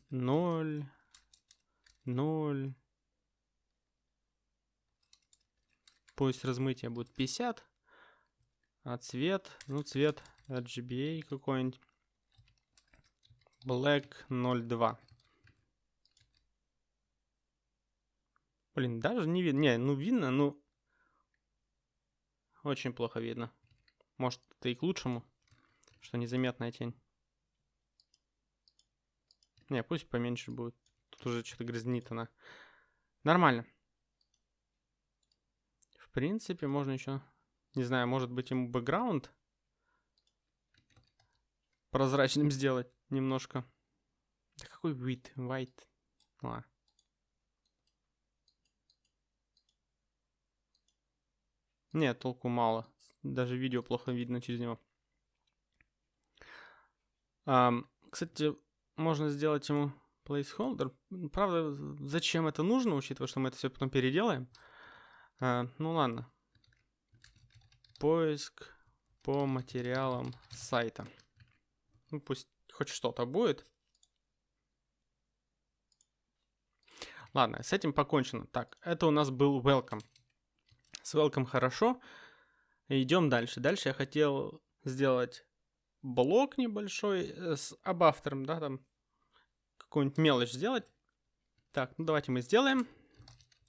0. 0. Пусть размытие будет 50. А цвет, ну цвет RGBA какой-нибудь. Black 02. Блин, даже не видно. Не, ну видно, ну... Очень плохо видно. Может, это и к лучшему, что незаметная тень. Не, пусть поменьше будет. Тут уже что-то грязнит она. Нормально. В принципе, можно еще... Не знаю, может быть ему бэкграунд прозрачным сделать немножко. Да какой вид? White. Ладно. Нет, толку мало. Даже видео плохо видно через него. Um, кстати, можно сделать ему placeholder. Правда, зачем это нужно, учитывая, что мы это все потом переделаем? Uh, ну ладно. Поиск по материалам сайта. Ну, пусть хоть что-то будет. Ладно, с этим покончено. Так, это у нас был welcome. С welcome хорошо. Идем дальше. Дальше я хотел сделать блок небольшой э, с об автором, да, там какую-нибудь мелочь сделать. Так, ну давайте мы сделаем.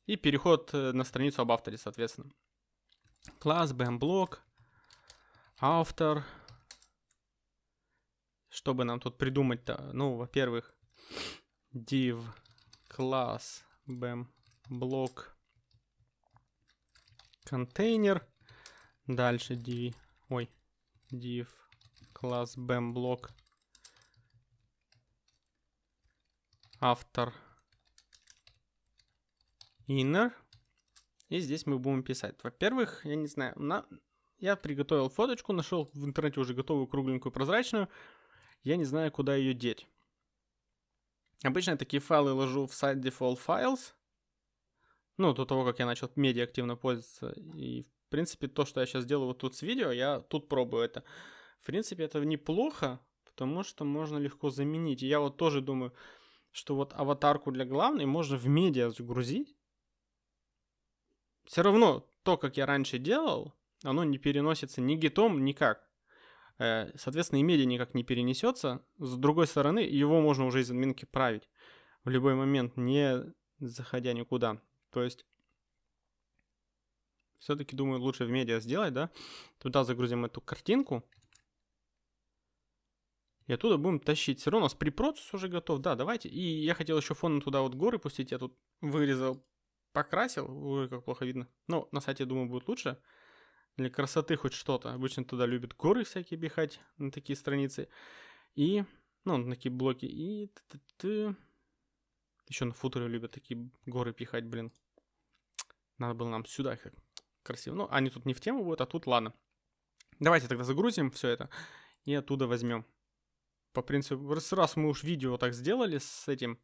И переход э, на страницу об авторе, соответственно. Класс, bm-блок, автор. Что бы нам тут придумать-то? Ну, во-первых, div класс bm блок контейнер. Дальше div, ой, div класс bm блок автор inner. И здесь мы будем писать. Во-первых, я не знаю, на... я приготовил фоточку, нашел в интернете уже готовую кругленькую прозрачную. Я не знаю, куда ее деть. Обычно я такие файлы ложу в сайт default files. Ну, до того, как я начал медиа активно пользоваться. И, в принципе, то, что я сейчас делаю вот тут с видео, я тут пробую это. В принципе, это неплохо, потому что можно легко заменить. И я вот тоже думаю, что вот аватарку для главной можно в медиа загрузить. Все равно то, как я раньше делал, оно не переносится ни гитом, никак. Э, соответственно, и медиа никак не перенесется. С другой стороны, его можно уже из админки править в любой момент, не заходя никуда. То есть, все-таки, думаю, лучше в медиа сделать, да? Туда загрузим эту картинку. И оттуда будем тащить. Все равно у нас препроцесс уже готов. Да, давайте. И я хотел еще фоном туда вот горы пустить. Я тут вырезал, покрасил. Ой, как плохо видно. Но на сайте, думаю, будет лучше. Для красоты хоть что-то. Обычно туда любят горы всякие пихать на такие страницы. И, ну, на такие блоки. И еще на футере любят такие горы пихать, блин. Надо было нам сюда как красиво. Ну, они тут не в тему будут, а тут ладно. Давайте тогда загрузим все это и оттуда возьмем. По принципу, раз, раз мы уж видео так сделали с этим,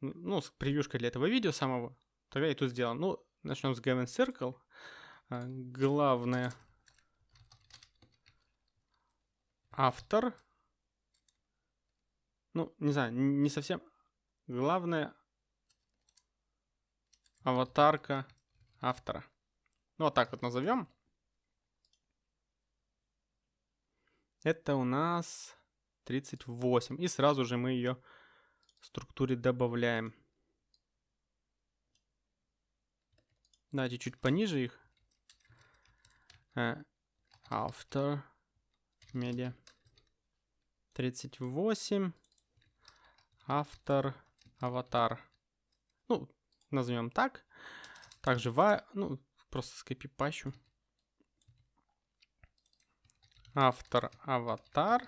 ну, с превьюшкой для этого видео самого, тогда и тут сделаем. Ну, начнем с Given Circle. А, главное автор. Ну, не знаю, не совсем. Главное аватарка автора. Ну, вот так вот назовем. Это у нас 38. И сразу же мы ее в структуре добавляем. Давайте чуть пониже их. Автор. Медиа. 38. Автор. Аватар. Ну, назовем так. Также, ва, ну, просто скопипащу. Автор, аватар.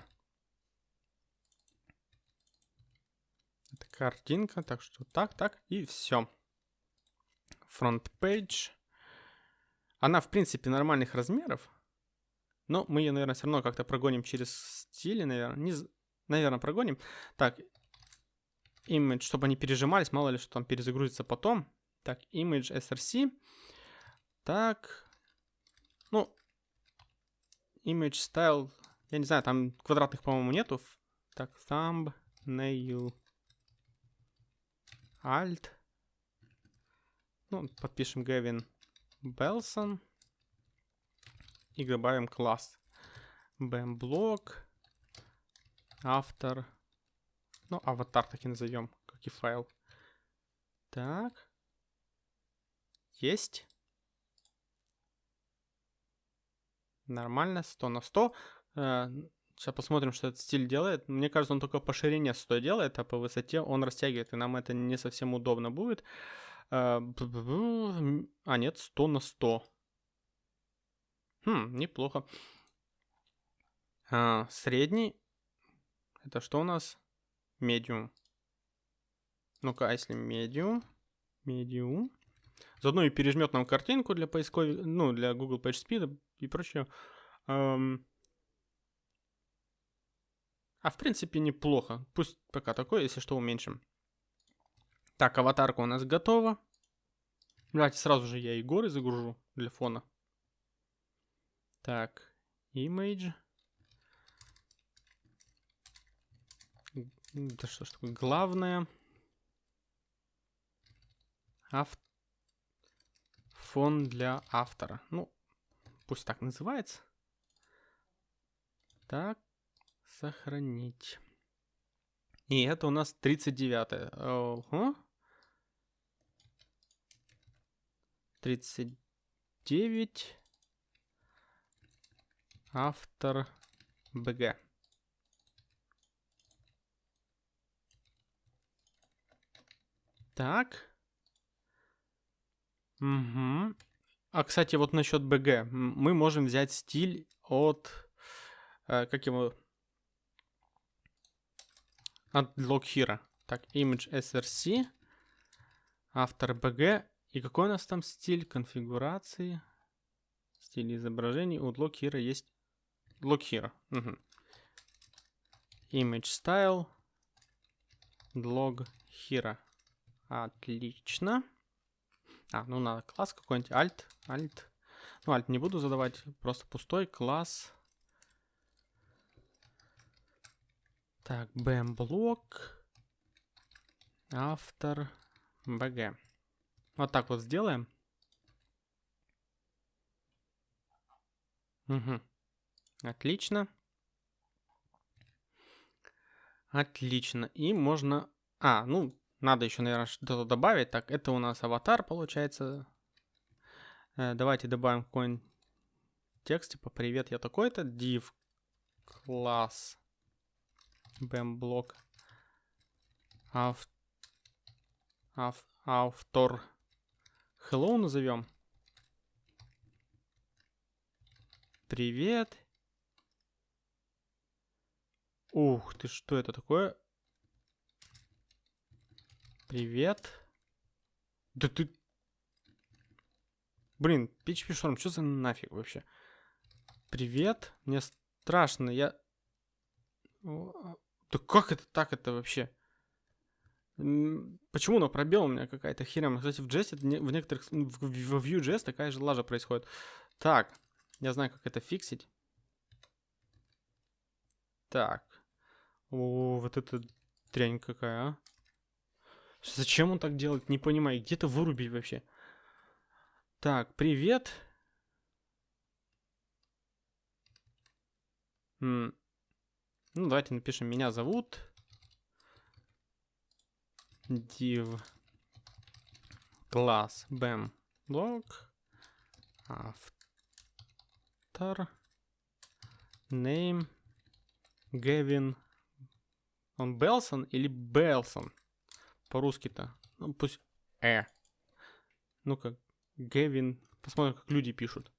Это картинка, так что так, так, и все. Front page. Она, в принципе, нормальных размеров. Но мы ее, наверное, все равно как-то прогоним через стили, наверное. Не... Наверное, прогоним. Так, image, чтобы они пережимались, мало ли что там перезагрузится потом. Так, image src. Так, ну, image style, я не знаю, там квадратных, по-моему, нету. Так, thumbnail. Alt. Ну, подпишем Gavin Belson. И добавим класс. bmblog. Автор. Ну, аватар так и назовем, как и файл. Так. Есть. Нормально, 100 на 100. Сейчас посмотрим, что этот стиль делает. Мне кажется, он только по ширине 100 делает, а по высоте он растягивает, и нам это не совсем удобно будет. Э, а, нет, 100 на 100. Хм, неплохо. А, средний. Это что у нас? Медиум. Ну-ка, а если медиум? Медиум. Заодно и пережмет нам картинку для поисковой, ну, для Google PageSpeed и прочее. Эм... А в принципе неплохо. Пусть пока такое, если что, уменьшим. Так, аватарка у нас готова. Давайте сразу же я и горы загружу для фона. Так, image. Да что ж такое? Главное. Ав... Фон для автора. Ну, пусть так называется. Так, сохранить. И это у нас 39 -е. Ого. 39. Автор БГ. Так. Угу. А, кстати, вот насчет БГ. Мы можем взять стиль от... Э, как его... От Lockheera. Так, image src. Автор BG. И какой у нас там стиль конфигурации? Стиль изображений. У Lockheera есть... Lockheera. Угу. Image style. Lockheera. Отлично. А, ну надо класс какой-нибудь. Alt. Alt. Ну, alt не буду задавать. Просто пустой класс. Так, BM блок. Автор. BG. Вот так вот сделаем. Угу. Отлично. Отлично. И можно... А, ну, надо еще, наверное, что-то добавить. Так, это у нас аватар, получается. Э, давайте добавим какой-нибудь текст, типа «Привет, я такой-то». div класс bm блок автор hello назовем. Привет. Ух ты, что это такое? Привет. Да ты... Блин, PHP Storm, что за нафиг вообще? Привет. Мне страшно, я... А, да как это так это вообще? Почему на пробел у меня какая-то херня? Кстати, в JS, в некоторых... В Vue.js такая же лажа происходит. Так, я знаю, как это фиксить. Так. О, вот это дрянь какая, а. Зачем он так делает? Не понимаю. Где-то вырубить вообще. Так, привет. М ну, давайте напишем. Меня зовут. Div класс bam блок автор name Гевин он Белсон или Белсон по-русски-то? Ну, пусть Э. Ну-ка, Гевин. Посмотрим, как люди пишут.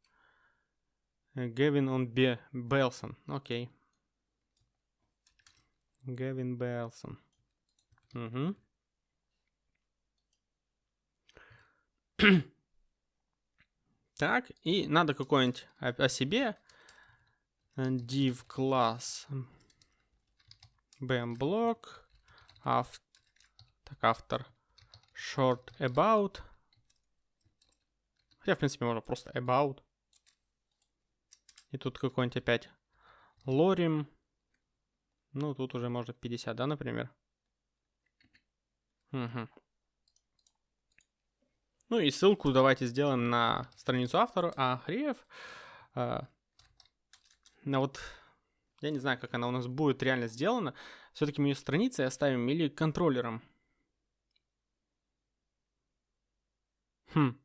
Э, Гевин он Бе Белсон. Окей. Гевин Белсон. Угу. так, и надо какой-нибудь о, себе. div класс bm блок автор так, автор. Short about. Хотя, в принципе, можно просто about. И тут какой-нибудь опять лорим. Ну, тут уже может 50, да, например? Угу. Ну и ссылку давайте сделаем на страницу автора, а Хриев. Э, на вот, я не знаю, как она у нас будет реально сделана. Все-таки мы ее страницей оставим или контроллером. Хм.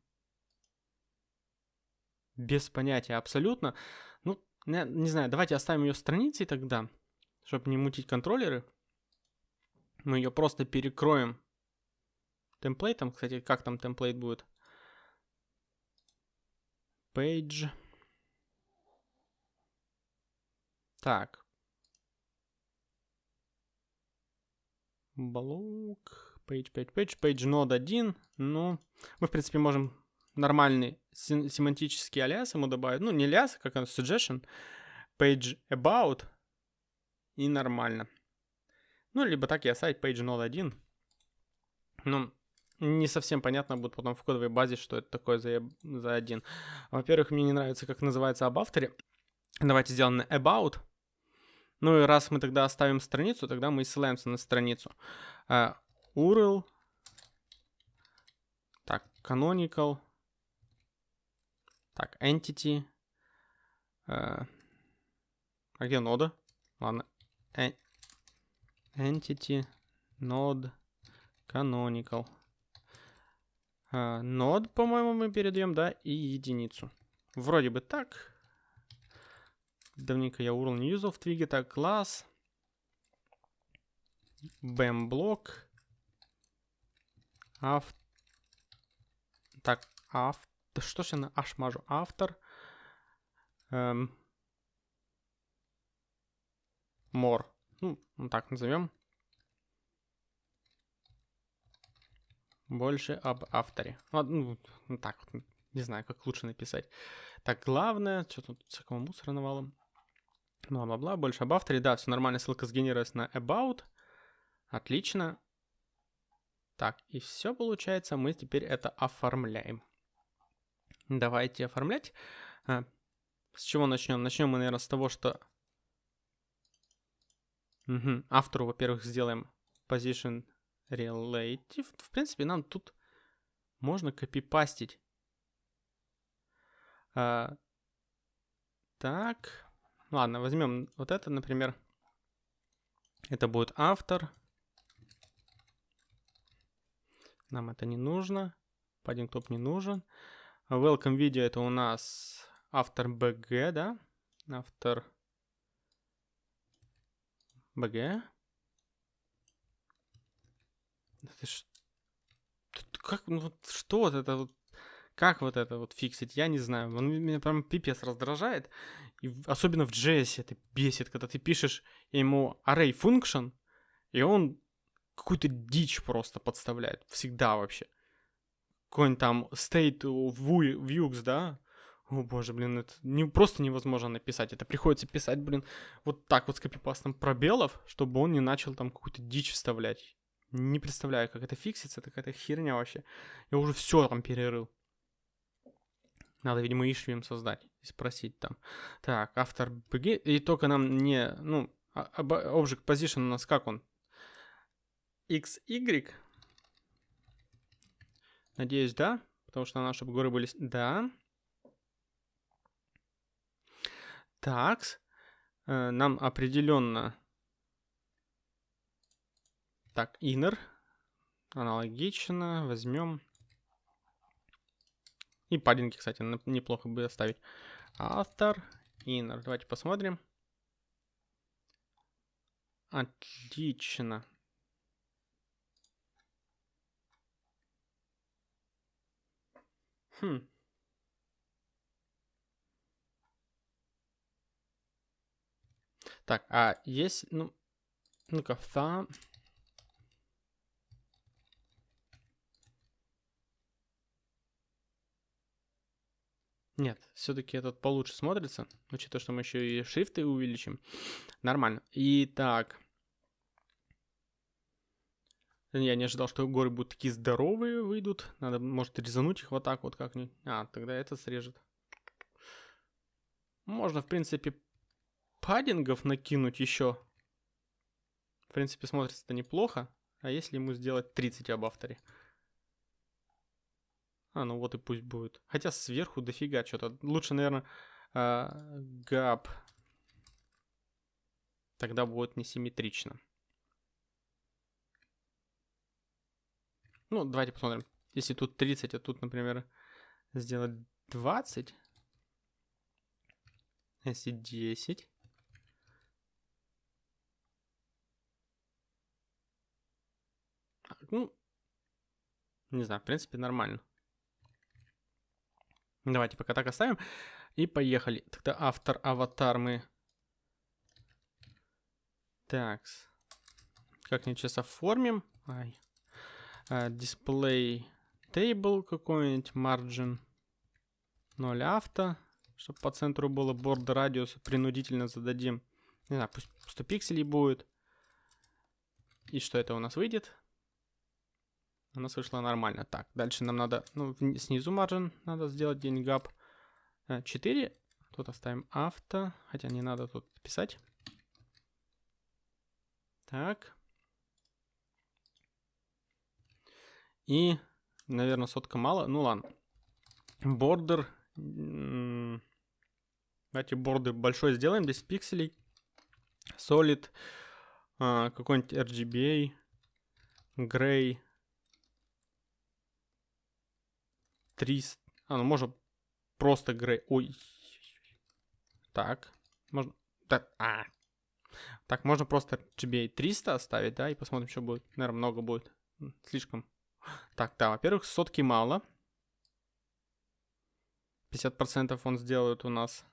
Без понятия абсолютно. Ну, не, не знаю, давайте оставим ее страницей тогда, чтобы не мутить контроллеры. Мы ее просто перекроем темплейтом. Кстати, как там темплейт будет? Page. Так. Блок. Page, page, page, page node 1. Ну, мы, в принципе, можем нормальный семантический алиас ему добавить. Ну, не алиас, как он, suggestion. Page about. и нормально. Ну, либо так я сайт page 01. Ну, не совсем понятно будет потом в кодовой базе, что это такое за, за один. Во-первых, мне не нравится, как называется об авторе. Давайте сделаем about. Ну и раз мы тогда оставим страницу, тогда мы ссылаемся на страницу. Uh, URL. Так, canonical. Так, entity. Uh, а где нода? Ладно. E entity node canonical. Uh, node, по-моему, мы передаем, да, и единицу. Вроде бы так. Давненько я URL не юзал в твиге. Так, класс. BAM блок. Ав... Так, ав... Что ж я на аж мажу? Автор. Эм... More. Ну, так назовем. Больше об авторе. Ну, ну, так вот, не знаю, как лучше написать. Так, главное, что тут всякого мусора навалом. Бла-бла-бла, больше об авторе. Да, все нормально, ссылка сгенерировалась на about. Отлично. Так, и все получается, мы теперь это оформляем. Давайте оформлять. А, с чего начнем? Начнем мы, наверное, с того, что... Угу. Автору, во-первых, сделаем position relative. В принципе, нам тут можно копипастить. А, так. Ладно, возьмем вот это, например. Это будет автор. Нам это не нужно. Padding топ не нужен. Welcome video это у нас автор BG, да? Автор BG. Это ж... Как, ну, что вот это вот как вот это вот фиксить, я не знаю. Он меня прям пипец раздражает. И особенно в JS это бесит, когда ты пишешь ему array function, и он какую-то дичь просто подставляет. Всегда вообще. Какой-нибудь там state views, да? О боже, блин, это не, просто невозможно написать. Это приходится писать, блин, вот так вот с копипастом пробелов, чтобы он не начал там какую-то дичь вставлять. Не представляю, как это фиксится, это херня вообще. Я уже все там перерыл. Надо, видимо, issue им создать и спросить там. Так, автор begin. И только нам не... Ну, а, object position у нас как он? XY. Надеюсь, да. Потому что чтобы горы были... Да. Так. Э, нам определенно... Так, inner. Аналогично. Возьмем... И паддинги, кстати, неплохо бы оставить. Автор, inner. Давайте посмотрим. Отлично. Хм. Так, а есть, ну, ну-ка, thumb. Нет, все-таки этот получше смотрится, учитывая, что мы еще и шрифты увеличим. Нормально. Итак. Я не ожидал, что горы будут такие здоровые выйдут. Надо, может, резануть их вот так вот как-нибудь. А, тогда это срежет. Можно, в принципе, паддингов накинуть еще. В принципе, смотрится это неплохо. А если ему сделать 30 об авторе? А, ну вот и пусть будет. Хотя сверху дофига что-то. Лучше, наверное, гап. Тогда будет несимметрично. Ну, давайте посмотрим. Если тут 30, а тут, например, сделать 20. Если 10. Ну, не знаю, в принципе, нормально. Давайте пока так оставим. И поехали. Тогда автор, аватар мы... Так. Как-нибудь сейчас оформим. Ай. Дисплей uh, table какой-нибудь. Margin 0 авто. Чтобы по центру было борд радиус. Принудительно зададим Не знаю, пусть 100 пикселей будет. И что это у нас выйдет? У нас вышло нормально. Так, дальше нам надо, ну, снизу маржин надо сделать день гап 4. Тут оставим авто, хотя не надо тут писать. Так. И, наверное, сотка мало. Ну ладно. Бордер. Давайте борды большой сделаем, 10 пикселей. Solid. А, какой-нибудь RGBA. Gray. 300. А, ну можно просто Gray. Ой. Так. Можно... Так, а. Так, можно просто RGBA 300 оставить, да, и посмотрим, что будет. Наверное, много будет. Слишком. Так, да, во-первых, сотки мало. 50% он сделает у нас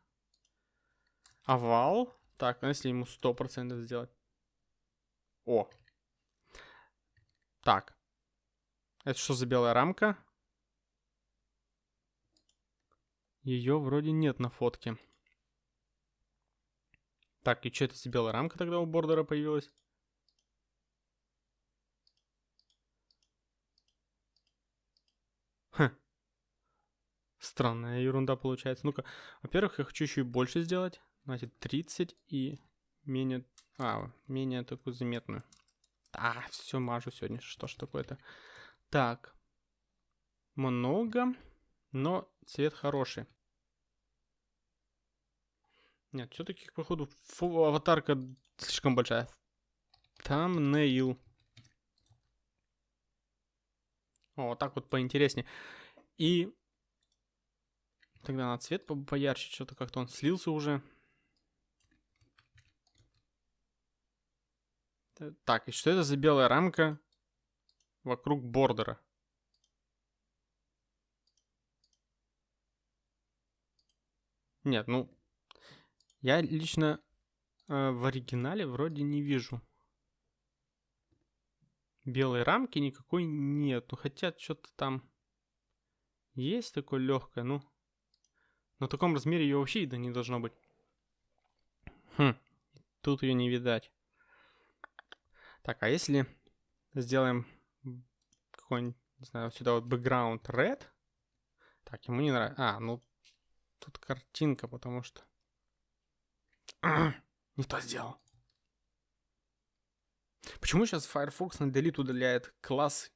овал. Так, а если ему 100% сделать? О. Так. Это что за белая рамка? Ее вроде нет на фотке. Так, и что это за белая рамка тогда у бордера появилась? Хм. Странная ерунда получается. Ну-ка, во-первых, я хочу еще и больше сделать. Значит, 30 и менее... А, менее такую заметную. А, все мажу сегодня. Что ж такое-то? Так. Много, но цвет хороший. Нет, все-таки, походу, фу, аватарка слишком большая. Там нейл. О, вот так вот поинтереснее. И тогда на цвет по поярче, что-то как-то он слился уже. Так, и что это за белая рамка вокруг бордера? Нет, ну, я лично э, в оригинале вроде не вижу. Белой рамки никакой нет. Ну, хотя что-то там есть такое легкое, ну. На таком размере ее вообще видно не должно быть. Хм, тут ее не видать. Так, а если сделаем какой-нибудь, не знаю, сюда вот background red. Так, ему не нравится. А, ну, тут картинка, потому что... не то сделал. Почему сейчас Firefox на delete удаляет класс,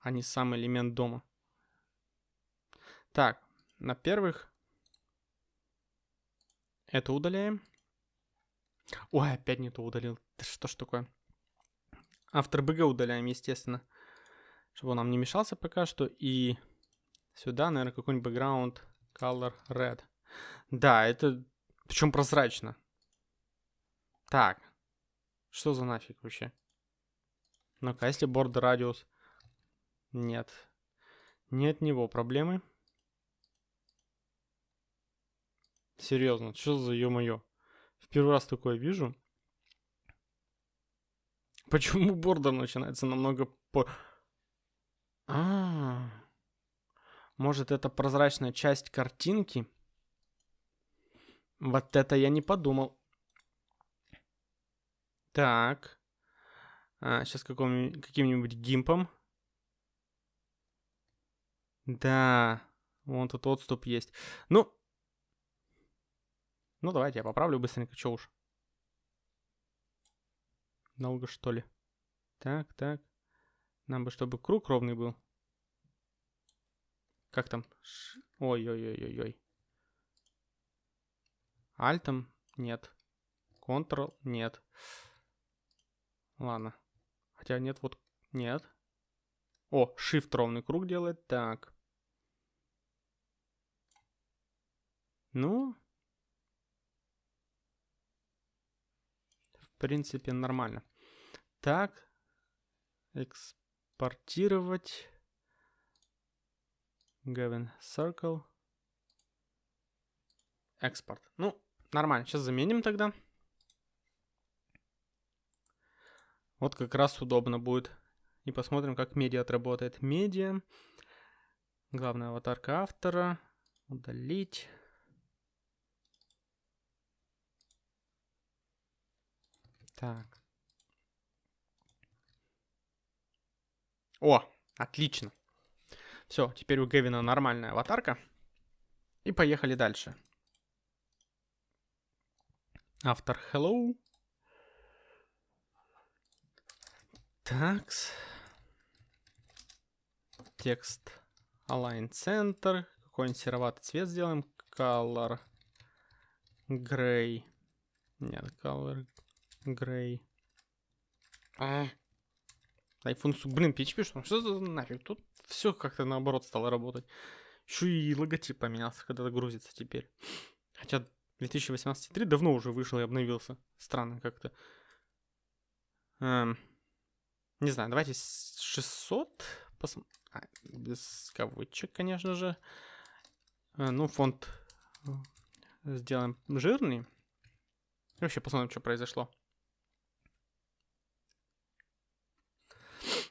а не сам элемент дома? Так, на первых это удаляем. Ой, опять не то удалил. Да что ж такое? Автор БГ удаляем, естественно. Чтобы он нам не мешался пока что. И сюда, наверное, какой-нибудь background color red. Да, это причем прозрачно. Так. Что за нафиг вообще? Ну-ка, если border radius? Нет. Нет него проблемы. Серьезно, что за ё-моё? В первый раз такое вижу. Почему бордер начинается намного по... А, -а, а Может, это прозрачная часть картинки? Вот это я не подумал. Так. А, сейчас каким-нибудь гимпом. Да. Вон тут отступ есть. Ну. Ну, давайте я поправлю быстренько, чё уж. Долго, что ли? Так, так. Нам бы, чтобы круг ровный был. Как там? Ой-ой-ой-ой-ой. Альтом? Нет. Ctrl? Нет. Ладно. Хотя нет, вот... Нет. О, Shift ровный круг делает. Так. Ну... В принципе, нормально. Так. Экспортировать. Given Circle. Экспорт. Ну, нормально. Сейчас заменим тогда. Вот как раз удобно будет. И посмотрим, как медиа отработает. Медиа. Главная аватарка автора. Удалить. Так. О, отлично. Все, теперь у Гевина нормальная аватарка. И поехали дальше. Автор hello. Такс. Текст align center. Какой-нибудь сероватый цвет сделаем. Color gray. Нет, color gray. А. Дай функцию. Блин, PHP что? Что за нафиг? Тут все как-то наоборот стало работать. Еще и логотип поменялся, когда загрузится теперь. Хотя 2018.3 давно уже вышел и обновился. Странно как-то. Эм, не знаю, давайте 600 посмотрим. А, без кавычек, конечно же. Э, ну, фонд э, сделаем жирный. И вообще посмотрим, что произошло.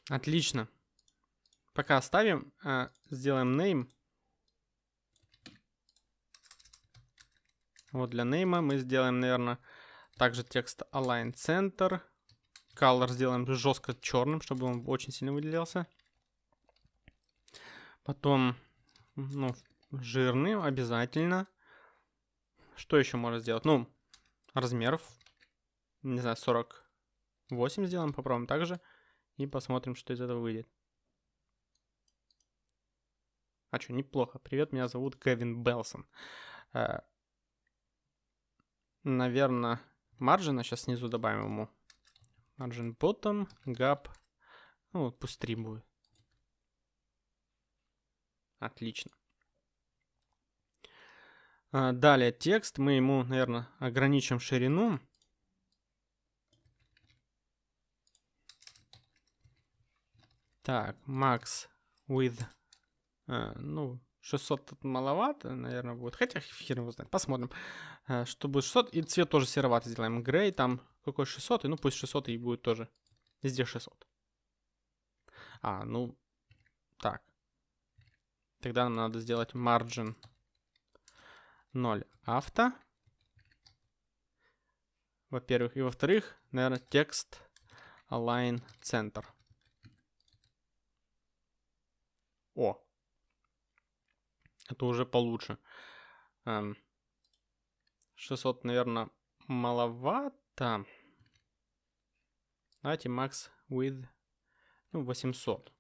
Отлично. Пока оставим. Э, сделаем name. Вот для нейма мы сделаем, наверное, также текст align center. Color сделаем жестко черным, чтобы он очень сильно выделялся. Потом, ну, жирный обязательно. Что еще можно сделать? Ну, размеров, не знаю, 48 сделаем, попробуем также. И посмотрим, что из этого выйдет. А что, неплохо. Привет, меня зовут Кевин Белсон. Э, наверное, маржина сейчас снизу добавим ему. Margin bottom, gap. Ну, пусть 3 будет. Отлично. А, далее текст. Мы ему, наверное, ограничим ширину. Так, max with. А, ну, 600 тут маловато, наверное, будет. Хотя хер его знает. Посмотрим. А, что будет 600. И цвет тоже сероватый сделаем. Грей там какой 600. И ну пусть 600 и будет тоже. Везде 600. А, ну, так. Тогда нам надо сделать margin 0 авто. Во-первых. И во-вторых, наверное, текст align center. О. Это уже получше. 600, эм, наверное, маловато. Давайте max with ну, 800.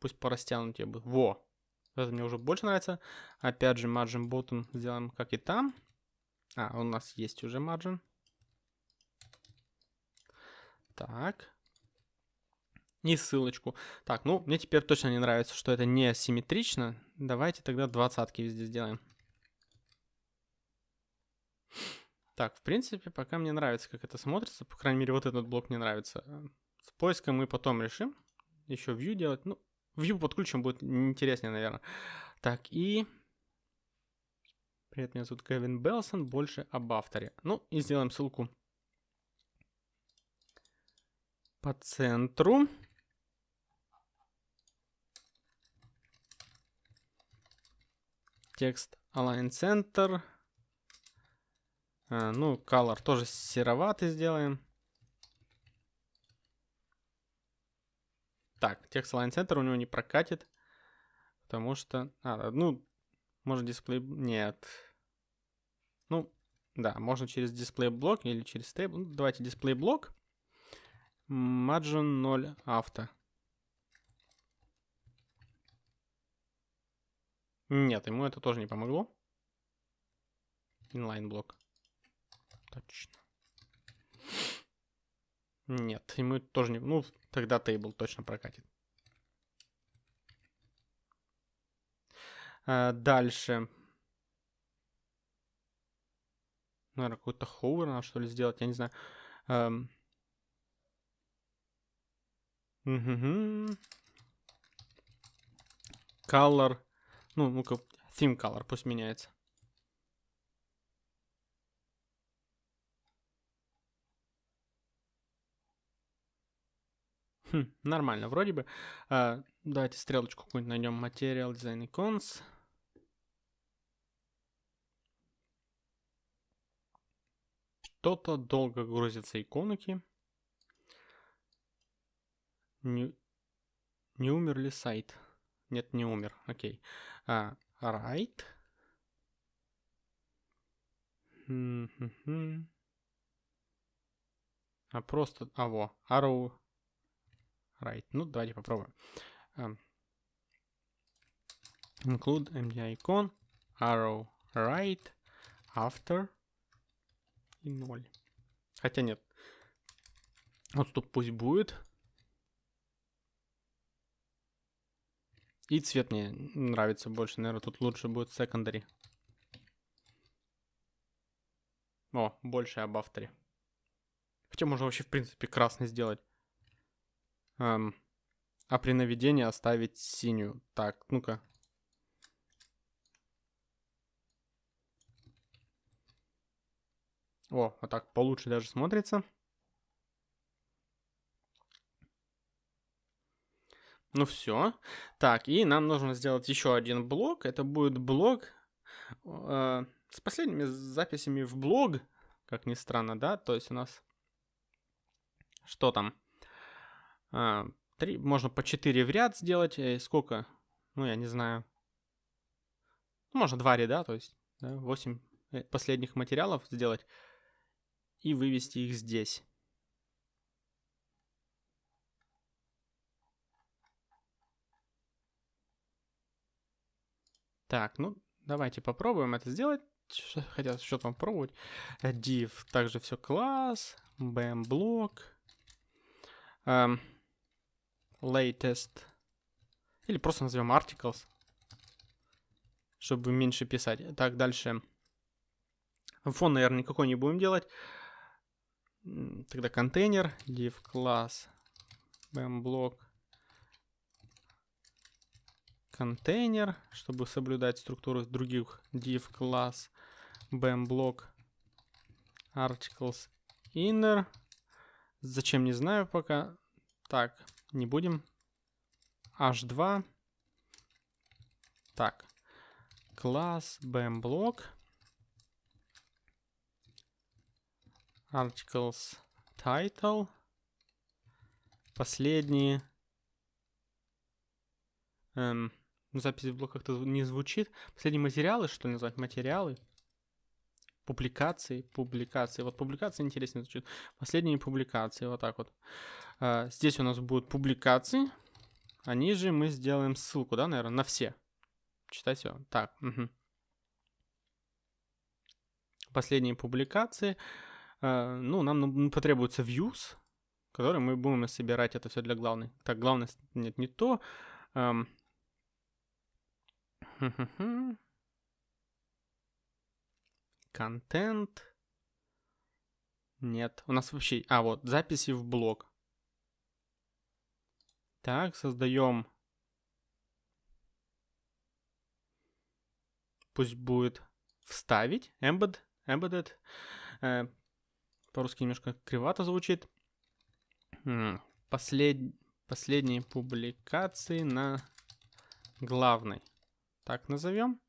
Пусть по растянутию будет. Во! Это мне уже больше нравится. Опять же, margin bottom сделаем как и там. А, у нас есть уже margin. Так. И ссылочку. Так, ну, мне теперь точно не нравится, что это не симметрично. Давайте тогда двадцатки везде сделаем. Так, в принципе, пока мне нравится, как это смотрится. По крайней мере, вот этот блок мне нравится. С поиском мы потом решим. Еще view делать. Ну, View подключим, будет интереснее, наверное. Так, и... Привет, меня зовут Кевин Белсон, больше об авторе. Ну, и сделаем ссылку по центру. Текст Align Center. А, ну, color тоже сероватый сделаем. Так, текст Line Center у него не прокатит, потому что... А, ну, может дисплей... Нет. Ну, да, можно через дисплей блок или через стейбл. Ну, давайте дисплей блок. Margin 0 авто. Нет, ему это тоже не помогло. Inline блок. Точно. Нет, ему тоже не... Ну, тогда тейбл точно прокатит. А, дальше. Наверное, какой-то ховер надо что ли сделать, я не знаю. Эм... Угу. Color. Ну, ну-ка, theme color пусть меняется. Хм, нормально, вроде бы. А, давайте стрелочку какую-нибудь найдем. Material Design Icons. что-то долго грузятся иконки. Не, не умер ли сайт? Нет, не умер. Окей. А, right. А просто... А, во. Arrow right. Ну, давайте попробуем. Um, include MDI icon. Arrow right. After. И 0. Хотя нет. Вот тут пусть будет. И цвет мне нравится больше. Наверное, тут лучше будет secondary. О, больше об авторе. Хотя можно вообще, в принципе, красный сделать. Эм, а при наведении оставить синюю. Так, ну-ка. О, вот так получше даже смотрится. Ну все. Так, и нам нужно сделать еще один блок. Это будет блок э, с последними записями в блог, как ни странно, да? То есть у нас... Что там? А, три, можно по 4 в ряд сделать. И сколько? Ну, я не знаю. Ну, можно два ряда, то есть да, 8 э, последних материалов сделать и вывести их здесь. Так, ну давайте попробуем это сделать. Хотя что там пробовать. Div, также все класс. BM блок. Um, latest. Или просто назовем articles. Чтобы меньше писать. Так, дальше. Фон, наверное, никакой не будем делать. Тогда контейнер. Div класс. BM блок контейнер, чтобы соблюдать структуру других div класс, bm блок, articles inner. Зачем, не знаю пока. Так, не будем. h2. Так, класс bm блок, articles title. Последние эм, запись в блоках не звучит. Последние материалы, что назвать? Материалы. Публикации, публикации. Вот публикации интереснее звучит. Последние публикации, вот так вот. А, здесь у нас будут публикации. А ниже мы сделаем ссылку, да, наверное, на все. Читать все. Так, угу. Последние публикации. А, ну, нам потребуется views, который мы будем собирать это все для главной. Так, главное, нет, не то. Контент. Нет. У нас вообще... А, вот, записи в блог. Так, создаем... Пусть будет вставить. Embed. Embedded. Э, по-русски немножко кривато звучит. Послед... Последние публикации на главной так назовем.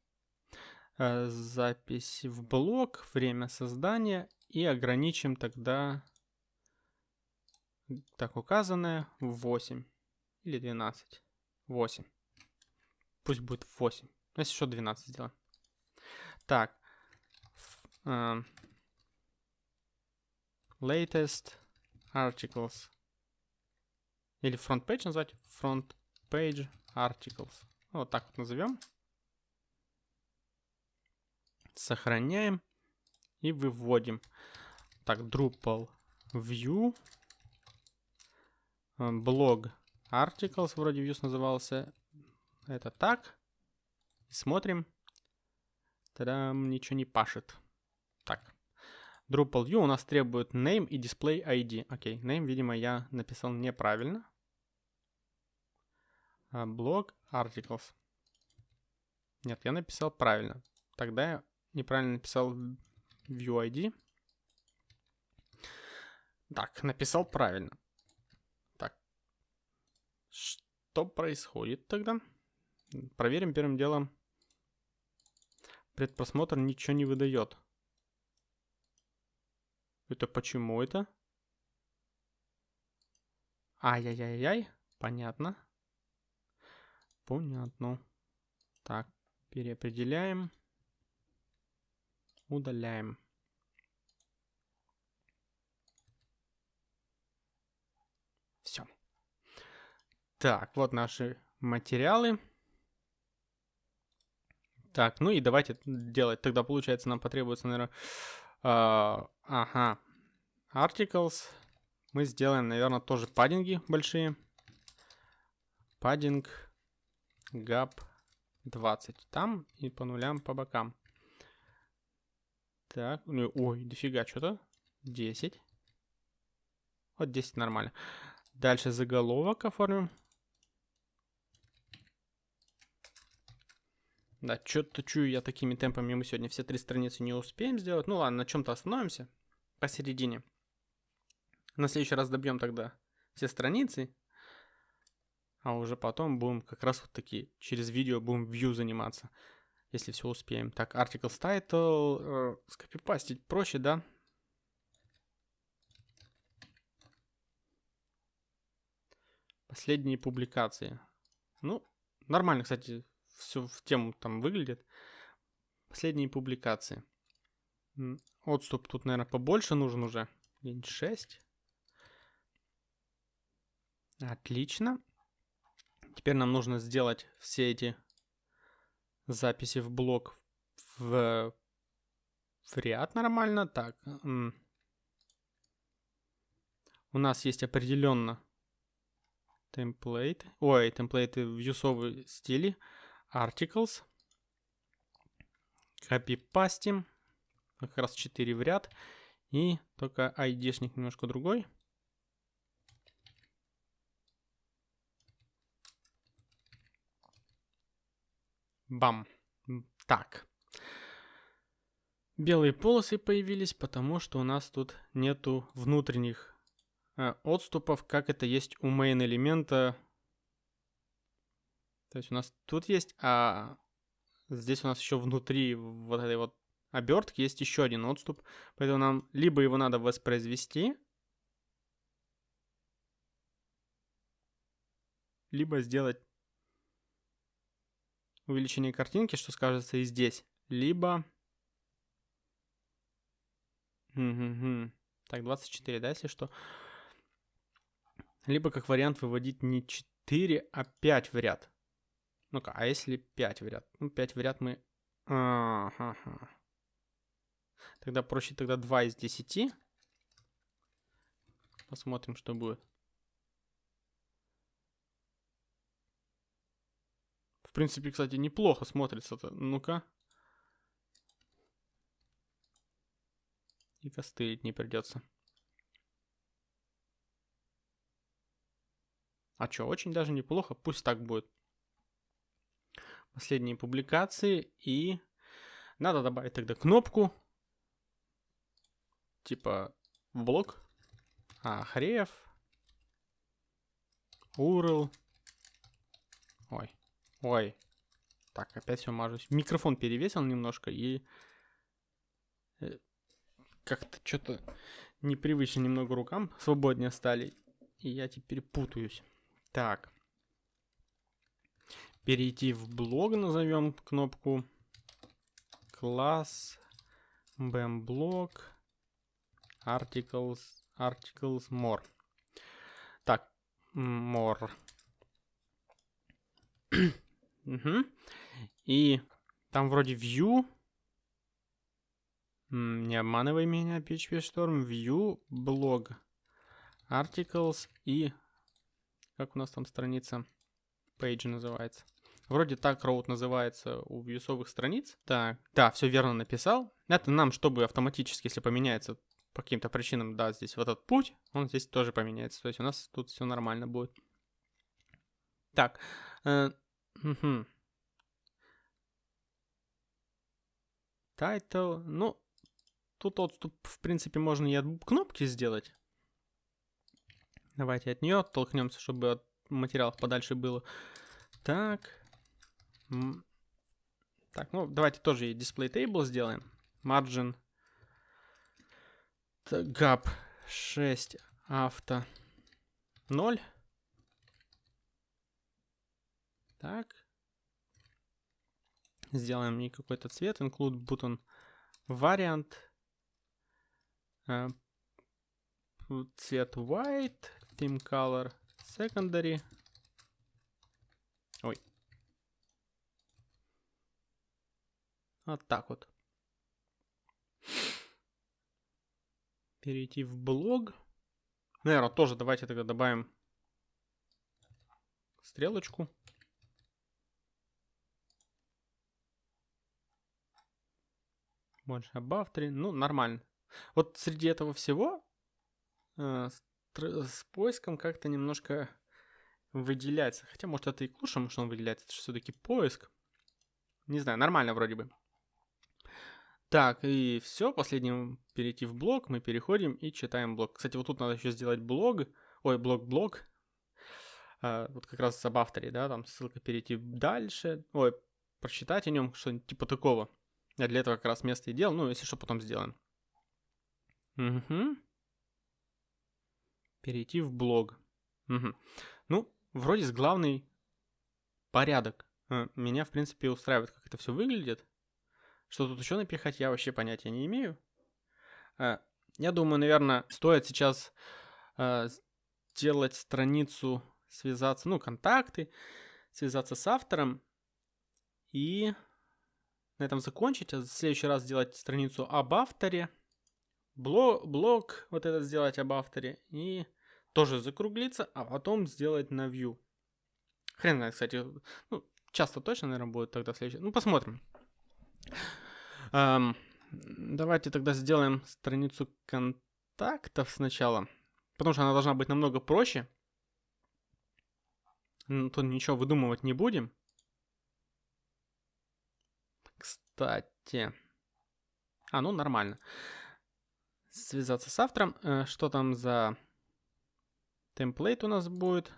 Э, запись в блок, время создания и ограничим тогда, так указанное, 8 или 12. 8. Пусть будет 8. Если еще 12 сделаем. Так. Uh, latest articles. Или front page назвать. Front page articles. Вот так вот назовем. Сохраняем и выводим. Так, Drupal view. Э, блог articles вроде views назывался. Это так. Смотрим. Тогда ничего не пашет. Так. Drupal view у нас требует name и display ID. Окей, name, видимо, я написал неправильно. Блог articles. Нет, я написал правильно. Тогда неправильно написал view ID. Так, написал правильно. Так. Что происходит тогда? Проверим первым делом. Предпросмотр ничего не выдает. Это почему это? Ай-яй-яй-яй. Понятно. Понятно. Так, переопределяем. Удаляем. Все. Так, вот наши материалы. Так, ну и давайте делать. Тогда, получается, нам потребуется, наверное... Uh, ага. Articles. Мы сделаем, наверное, тоже паддинги большие. Паддинг. Gap 20. Там и по нулям по бокам. Так, ну, ой, дофига что-то. 10. Вот 10 нормально. Дальше заголовок оформим. Да, что-то чую я такими темпами мы сегодня все три страницы не успеем сделать. Ну ладно, на чем-то остановимся посередине. На следующий раз добьем тогда все страницы. А уже потом будем как раз вот такие, через видео будем view заниматься, если все успеем. Так, articles title, э, скопипастить проще, да? Последние публикации. Ну, нормально, кстати, все в тему там выглядит. Последние публикации. Отступ тут, наверное, побольше нужен уже. День 6. Отлично. Теперь нам нужно сделать все эти записи в блок в, в ряд нормально. Так. У нас есть определенно темплейт. Ой, темплейты в юсовой стиле articles. Копипастим. Как раз 4 в ряд. И только ID-шник немножко другой. Бам. Так. Белые полосы появились, потому что у нас тут нету внутренних э, отступов, как это есть у main элемента то есть у нас тут есть, а здесь у нас еще внутри вот этой вот обертки есть еще один отступ. Поэтому нам либо его надо воспроизвести, либо сделать увеличение картинки, что скажется и здесь, либо... Так, 24, да, если что. Либо как вариант выводить не 4, а 5 в ряд. Ну-ка, а если 5 в ряд? Ну, 5 в ряд мы... Ага. Тогда проще тогда 2 из 10. Посмотрим, что будет. Принципе, кстати, неплохо смотрится-то. Ну-ка. И костылить не придется. А что, очень даже неплохо. Пусть так будет последние публикации. И надо добавить тогда кнопку. Типа в блок. А, Хрев. URL. Ой. Ой. Так, опять все мажусь. Микрофон перевесил немножко и... Э, как-то что-то непривычно немного рукам свободнее стали. И я теперь путаюсь. Так перейти в блог, назовем кнопку класс bmblog articles articles more. Так, more. Угу. И там вроде view. Не обманывай меня, PHP Storm. View, blog, articles и... Как у нас там страница? Page называется. Вроде так роут называется у вьюсовых страниц. Так, да, все верно написал. Это нам, чтобы автоматически, если поменяется по каким-то причинам, да, здесь вот этот путь, он здесь тоже поменяется. То есть у нас тут все нормально будет. Так. Угу. Title. Ну, тут отступ, в принципе, можно и от кнопки сделать. Давайте от нее оттолкнемся, чтобы от материалов подальше было. Так. Так, ну давайте тоже и display table сделаем. Margin. gap 6 авто 0. Так. Сделаем мне какой-то цвет. Include button variant. Uh, цвет white. Theme color secondary. Ой. Вот так вот. Перейти в блог. Наверное, тоже давайте тогда добавим стрелочку. Больше above 3. Ну, нормально. Вот среди этого всего э, с, с поиском как-то немножко выделяется. Хотя, может, это и к лучшему, что он выделяется. Это же все-таки поиск. Не знаю, нормально вроде бы. Так, и все, последним перейти в блог, мы переходим и читаем блог. Кстати, вот тут надо еще сделать блог, ой, блог-блог, а, вот как раз об авторе, да, там ссылка перейти дальше, ой, прочитать о нем, что-нибудь типа такого. Я для этого как раз место и делал, ну, если что, потом сделаем. Угу. Перейти в блог. Угу. Ну, вроде с главный порядок. Э, меня, в принципе, устраивает, как это все выглядит. Что тут еще напихать, я вообще понятия не имею. Э, я думаю, наверное, стоит сейчас э, сделать страницу, связаться, ну, контакты, связаться с автором и на этом закончить, а в следующий раз сделать страницу об авторе, блог, блог вот этот сделать об авторе и тоже закруглиться, а потом сделать на view. Хрен знает, кстати, ну, часто точно, наверное, будет тогда следующий. Ну, посмотрим. Эм, давайте тогда сделаем страницу контактов сначала, потому что она должна быть намного проще. Ну, тут ничего выдумывать не будем. Кстати. А, ну нормально. Связаться с автором. Э, что там за темплейт у нас будет?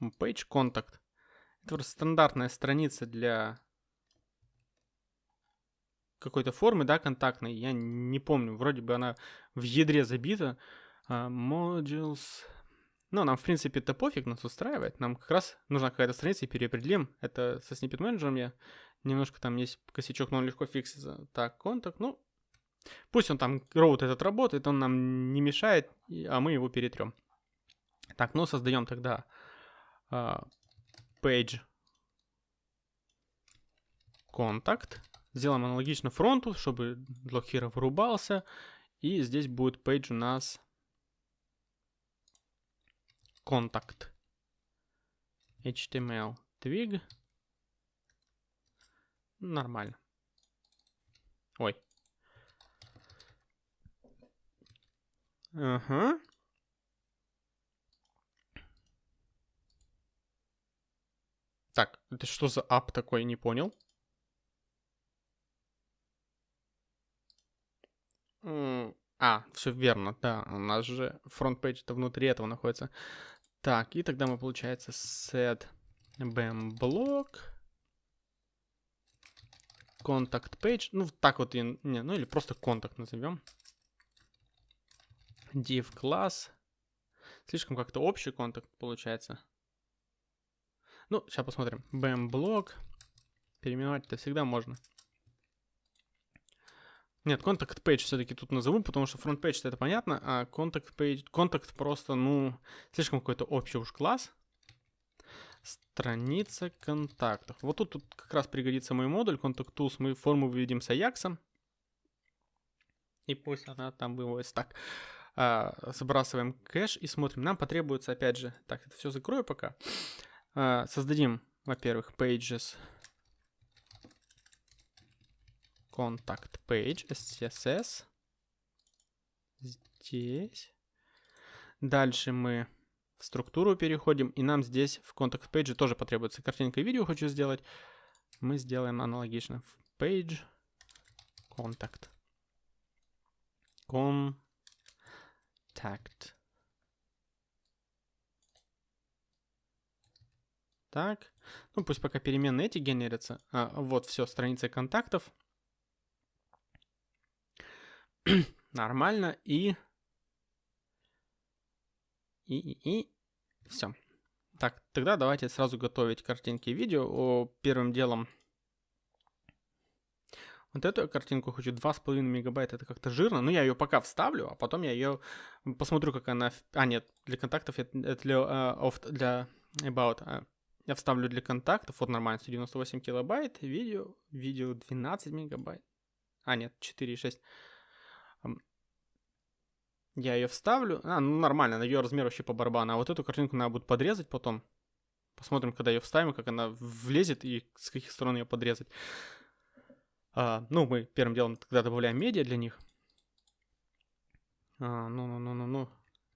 Page contact. Это просто стандартная страница для какой-то формы, да, контактной. Я не помню, вроде бы она в ядре забита. Uh, modules. Ну, нам, в принципе, это пофиг, нас устраивает. Нам как раз нужна какая-то страница и переопределим. Это со snippet менеджером я Немножко там есть косячок, но он легко фиксится. Так, контакт, ну, пусть он там, роут этот работает, он нам не мешает, а мы его перетрем. Так, ну, создаем тогда page контакт. Сделаем аналогично фронту, чтобы блокхера вырубался. И здесь будет page у нас контакт. HTML twig. Нормально. Ой. Ага. Так, это что за ап такой, не понял. А, все верно, да, у нас же фронт-пейдж-то внутри этого находится. Так, и тогда мы, получается, set bm block Contact page. Ну, так вот, и, не, ну или просто контакт назовем. Div класс. Слишком как-то общий контакт получается. Ну, сейчас посмотрим. BM блок. Переименовать-то всегда можно. Нет, контакт page все-таки тут назову, потому что фронт page это понятно, а контакт page, контакт просто, ну, слишком какой-то общий уж класс. Страница контактов. Вот тут, тут как раз пригодится мой модуль Contact Tools. Мы форму выведем с Ajax. И пусть она там выводится. Так, а, сбрасываем кэш и смотрим. Нам потребуется, опять же, так, это все закрою пока. А, создадим, во-первых, pages contact page, SCSS. Здесь. Дальше мы в структуру переходим, и нам здесь в контакт page тоже потребуется картинка и видео хочу сделать. Мы сделаем аналогично в page contact. Contact. Так, ну пусть пока переменные эти генерятся. А, вот все, страница контактов. Нормально. И... И, и, и... Все. Так, тогда давайте сразу готовить картинки и видео. Первым делом... Вот эту картинку хочу 2,5 мегабайта, это как-то жирно. Но я ее пока вставлю, а потом я ее посмотрю, как она... А, нет, для контактов это для, uh, для about. Uh, я вставлю для контактов, вот нормально, 198 килобайт, видео, видео 12 мегабайт. А, нет, 4,6. Я ее вставлю. А, ну нормально, на ее размер вообще по барабану. А вот эту картинку надо будет подрезать потом. Посмотрим, когда ее вставим, как она влезет и с каких сторон ее подрезать. А, ну, мы первым делом тогда добавляем медиа для них. А, ну-ну-ну-ну-ну.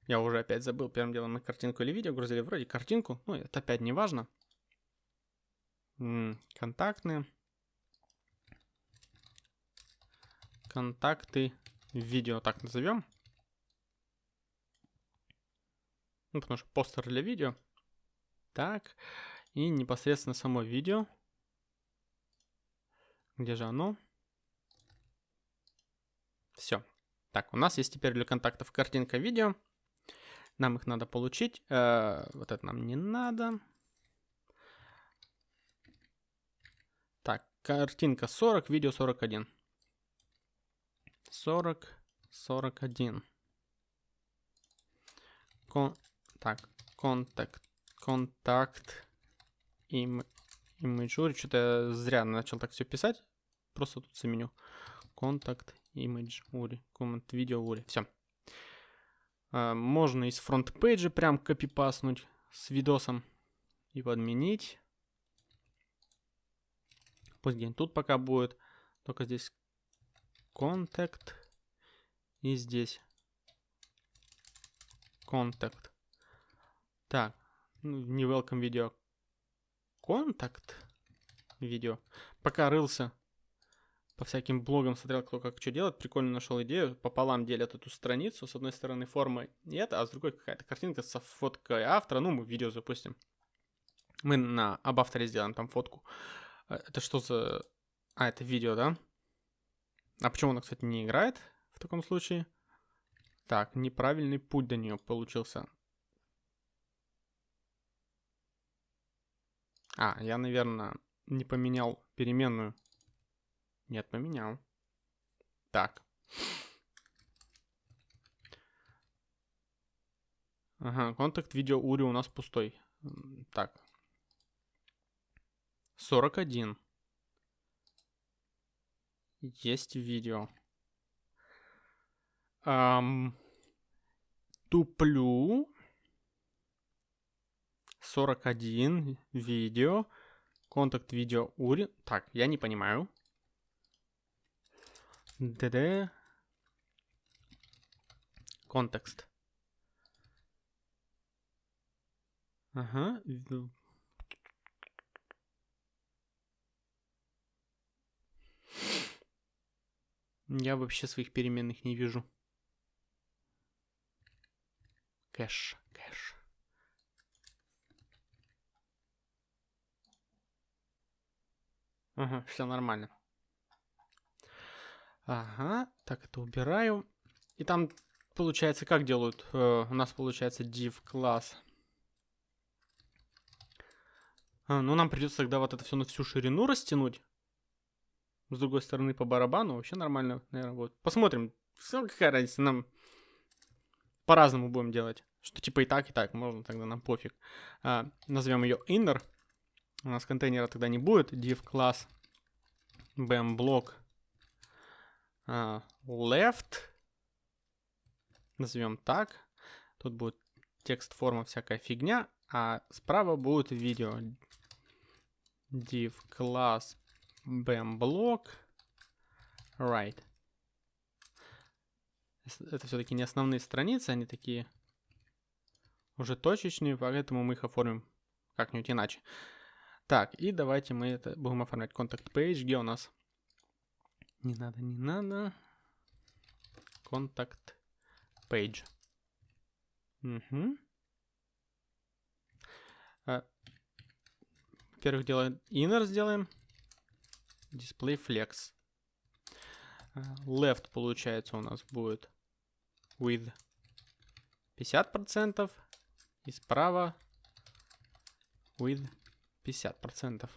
Я уже опять забыл. Первым делом мы картинку или видео грузили. Вроде картинку. Ну, это опять не важно. Контактные. Контакты. Видео так назовем. Ну, потому что постер для видео. Так. И непосредственно само видео. Где же оно? Все. Так, у нас есть теперь для контактов картинка видео. Нам их надо получить. Э, вот это нам не надо. Так, картинка 40, видео 41. 40, 41. Кон так, контакт, контакт, им, image, что-то я зря начал так все писать. Просто тут заменю. Контакт, image, ури, коммент, видео, ури. Все. Можно из фронт-пейджа прям копипаснуть с видосом и подменить. Пусть где тут пока будет. Только здесь контакт и здесь контакт. Так, ну, не welcome видео. Контакт видео. Пока рылся по всяким блогам, смотрел, кто как что делает, прикольно нашел идею. Пополам делят эту страницу. С одной стороны форма и это, а с другой какая-то картинка со фоткой автора. Ну, мы видео запустим. Мы на об авторе сделаем там фотку. Э, это что за... А, это видео, да? А почему она, кстати, не играет в таком случае? Так, неправильный путь до нее получился. А, я, наверное, не поменял переменную. Нет, поменял. Так. Ага, контакт видео Ури у нас пустой. Так. 41. Есть видео. Эм, туплю. 41 видео. Контакт видео Ури. Так, я не понимаю. ДД. Контекст. Ага. Я вообще своих переменных не вижу. Кэш, кэш. Ага, все нормально. Ага, так это убираю. И там получается, как делают? Э, у нас получается div класс. А, ну, нам придется тогда вот это все на всю ширину растянуть. С другой стороны, по барабану вообще нормально, наверное, будет. Посмотрим. Все, какая разница, нам по-разному будем делать. Что типа и так, и так, можно тогда нам пофиг. А, назовем ее inner. У нас контейнера тогда не будет. div класс bm блок uh, left. Назовем так. Тут будет текст, форма, всякая фигня. А справа будет видео. div класс bm блок right. Это все-таки не основные страницы, они такие уже точечные, поэтому мы их оформим как-нибудь иначе. Так, и давайте мы это будем оформлять. Contact page, где у нас? Не надо, не надо. Contact page. Угу. Во-первых, делаем inner сделаем. Display flex. А, left, получается, у нас будет with 50%. И справа with 50%.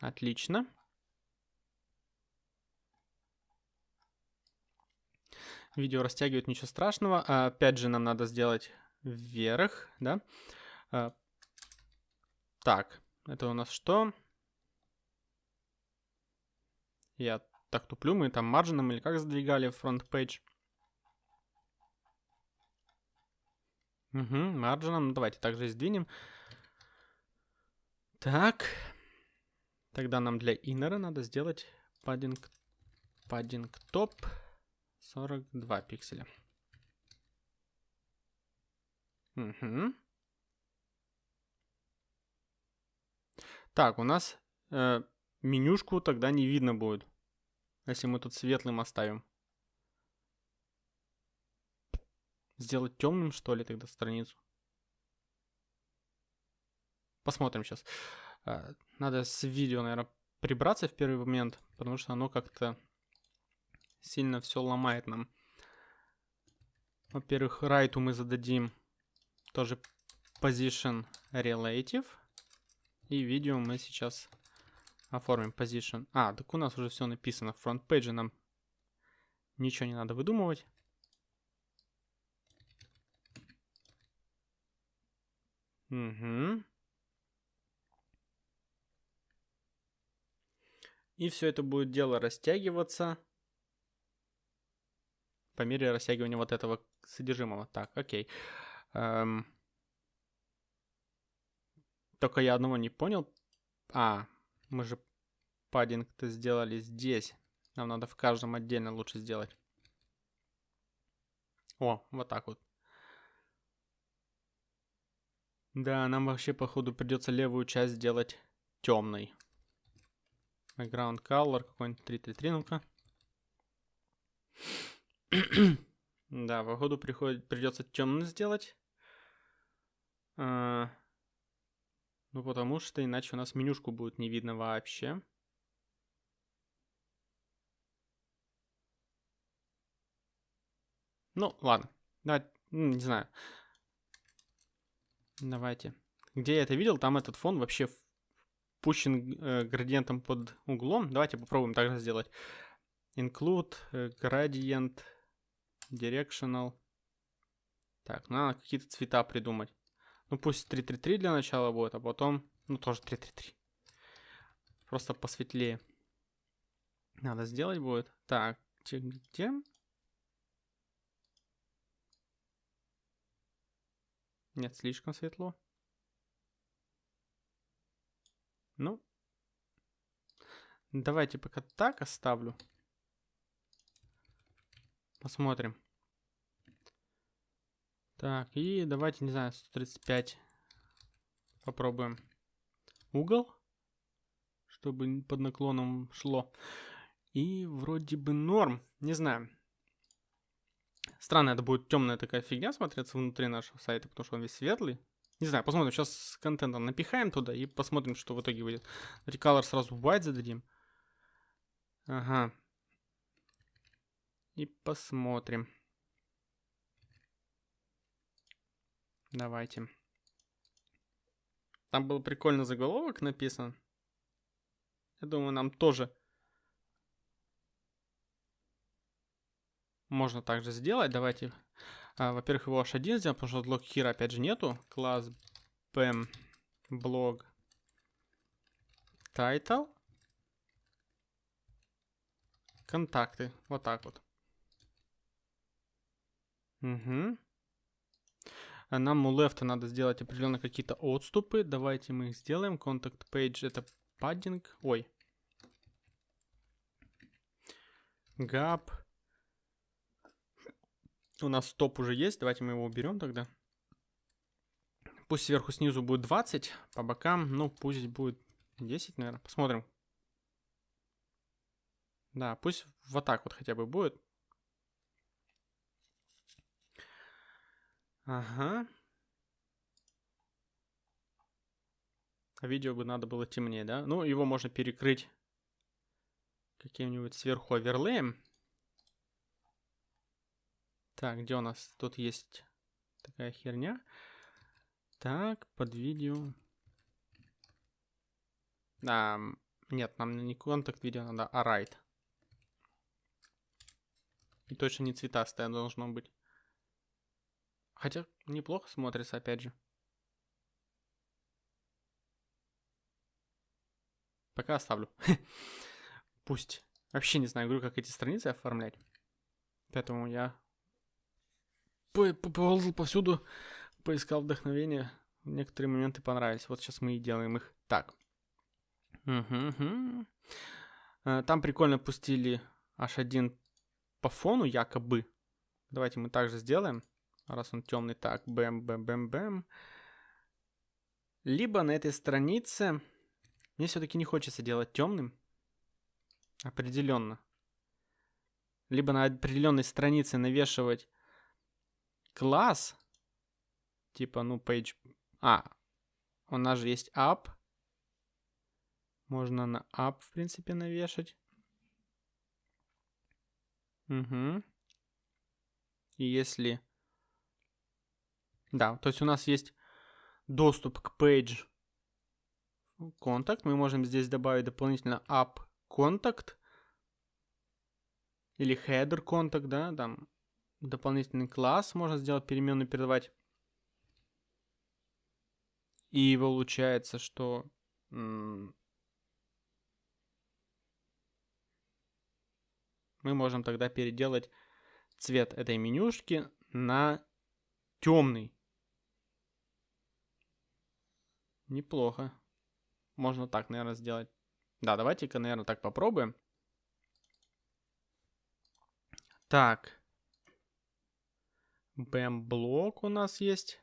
Отлично. Видео растягивает, ничего страшного. А, опять же, нам надо сделать вверх, да? А, так, это у нас что? Я так туплю, мы там маржином или как задвигали фронт пейдж? Угу, маржином. Давайте также сдвинем. Так. Тогда нам для иннера надо сделать паддинг, паддинг топ 42 пикселя. Угу. Так, у нас э, менюшку тогда не видно будет, если мы тут светлым оставим. Сделать темным, что ли, тогда страницу? Посмотрим сейчас. А, надо с видео, наверное, прибраться в первый момент, потому что оно как-то сильно все ломает нам. Во-первых, райту мы зададим тоже position relative. И видео мы сейчас оформим position. А, так у нас уже все написано. В фронт-пейдже нам ничего не надо выдумывать. Угу. И все это будет дело растягиваться по мере растягивания вот этого содержимого. Так, окей. Эм... Только я одного не понял. А, мы же паддинг-то сделали здесь. Нам надо в каждом отдельно лучше сделать. О, вот так вот. Да, нам вообще, походу, придется левую часть сделать темной. Background color какой-нибудь 333, ну-ка. да, походу приходит, придется темно сделать. А, ну, потому что иначе у нас менюшку будет не видно вообще. Ну, ладно. Да, не знаю. Давайте. Где я это видел, там этот фон вообще пущен э, градиентом под углом. Давайте попробуем также сделать. Include, э, gradient, directional. Так, ну, надо какие-то цвета придумать. Ну, пусть 333 для начала будет, а потом, ну, тоже 333. Просто посветлее. Надо сделать будет. Так, где? Нет, слишком светло. Ну. Давайте пока так оставлю. Посмотрим. Так, и давайте, не знаю, 135 попробуем. Угол, чтобы под наклоном шло. И вроде бы норм, не знаю. Странно, это будет темная такая фигня смотреться внутри нашего сайта, потому что он весь светлый. Не знаю, посмотрим. Сейчас с контентом напихаем туда и посмотрим, что в итоге выйдет. Recolor сразу white зададим. Ага. И посмотрим. Давайте. Там был прикольный заголовок написан. Я думаю, нам тоже можно также сделать. Давайте, а, во-первых, его h1 сделаем, потому что блок here опять же нету. Класс bam blog title. Контакты. Вот так вот. Угу. Нам у left надо сделать определенно какие-то отступы. Давайте мы их сделаем. Contact page это padding. Ой. Gap у нас стоп уже есть, давайте мы его уберем тогда. Пусть сверху снизу будет 20, по бокам, ну пусть будет 10, наверное. Посмотрим. Да, пусть вот так вот хотя бы будет. Ага. Видео бы надо было темнее, да? Ну, его можно перекрыть каким-нибудь сверху оверлеем. Так, где у нас? Тут есть такая херня. Так, под видео. А, нет, нам не контакт видео надо, а right. И точно не цветастое должно быть. Хотя неплохо смотрится, опять же. Пока оставлю. Пусть. Вообще не знаю, говорю, как эти страницы оформлять. Поэтому я ползал повсюду, поискал вдохновение. Некоторые моменты понравились. Вот сейчас мы и делаем их так. Угу. Там прикольно пустили H1 по фону якобы. Давайте мы также сделаем. Раз он темный. Так, бэм, бэм, бэм, бэм. Либо на этой странице... Мне все-таки не хочется делать темным. Определенно. Либо на определенной странице навешивать класс. Типа, ну, page... А, у нас же есть app. Можно на app, в принципе, навешать. Угу. И если... Да, то есть у нас есть доступ к page контакт. Мы можем здесь добавить дополнительно app контакт или header контакт, да, там дополнительный класс можно сделать, переменную передавать. И получается, что мы можем тогда переделать цвет этой менюшки на темный. Неплохо. Можно так, наверное, сделать. Да, давайте-ка, наверное, так попробуем. Так. BM-блок у нас есть.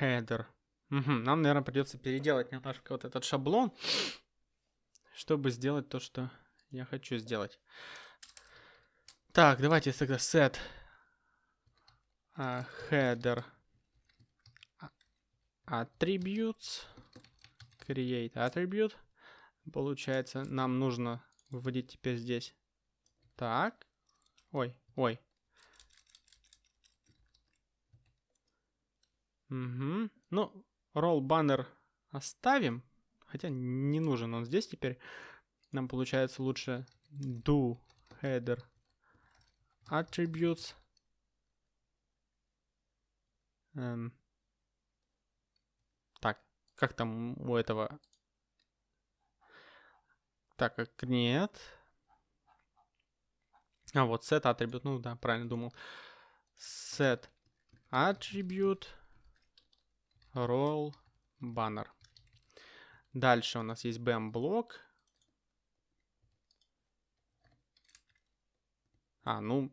Header. Угу. Нам, наверное, придется переделать немножко вот этот шаблон, чтобы сделать то, что я хочу сделать. Так, давайте тогда set uh, header attributes create attribute. Получается, нам нужно вводить теперь здесь. Так. Ой, ой. Угу. Ну, roll banner оставим. Хотя не нужен он здесь теперь. Нам получается лучше do header attributes. Эм. Так, как там у этого? Так, как нет. А, вот set attribute, ну да, правильно думал. Set attribute roll banner. Дальше у нас есть BM блок. А, ну,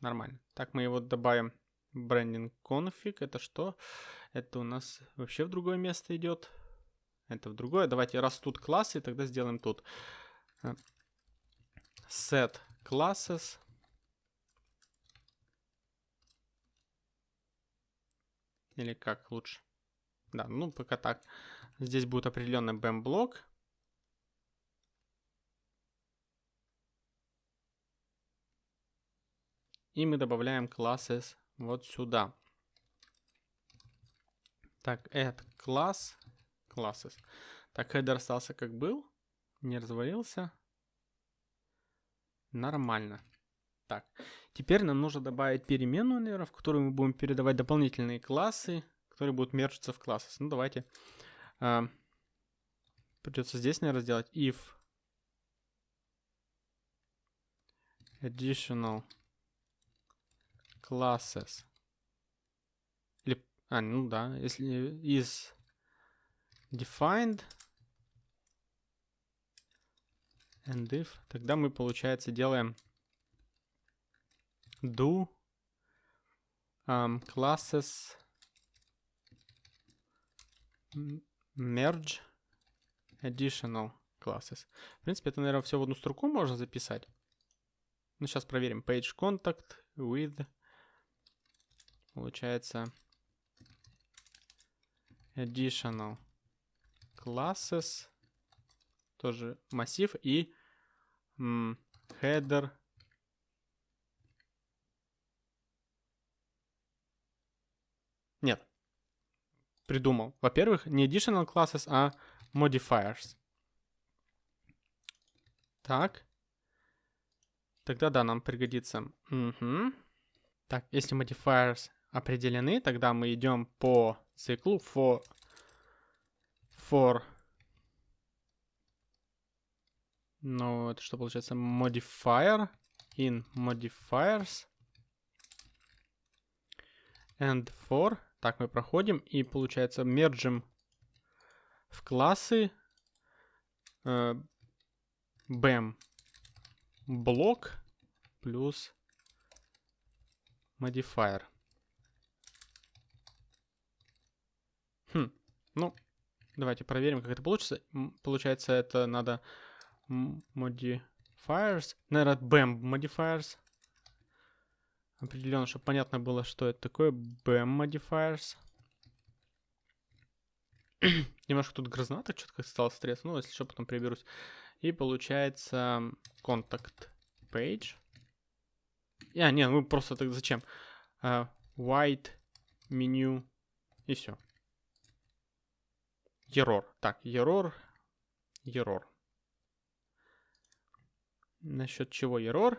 нормально. Так, мы его добавим. Branding config. Это что? Это у нас вообще в другое место идет. Это в другое. Давайте, раз тут классы, тогда сделаем тут. Э, set classes. Или как лучше? Да, ну пока так. Здесь будет определенный BEM блок. И мы добавляем classes вот сюда. Так, add class, classes. Так, header остался как был, не развалился. Нормально. Так, теперь нам нужно добавить переменную, наверное, в которую мы будем передавать дополнительные классы, которые будут мерчиться в классы. Ну, давайте. А, придется здесь, наверное, сделать if additional classes. Или, а, ну да, если is defined and if, тогда мы, получается, делаем do um, classes merge additional classes. В принципе, это, наверное, все в одну строку можно записать. Ну, сейчас проверим. Page contact with Получается additional classes тоже массив и header. Нет. Придумал. Во-первых, не additional classes, а modifiers. Так. Тогда да, нам пригодится. Угу. Так, если modifiers определены, тогда мы идем по циклу for, for ну, это что получается? Modifier in modifiers and for. Так, мы проходим и получается мержим в классы э, BAM блок плюс modifier. Хм, ну, давайте проверим, как это получится. Получается, это надо modifiers, наверное, BAM modifiers. Определенно, чтобы понятно было, что это такое. BAM modifiers. Немножко тут грязновато, что-то стресс. Ну, если что, потом приберусь. И получается contact page. А, нет, мы просто так зачем? Uh, white menu и все. Error. Так, error. Error. Насчет чего error?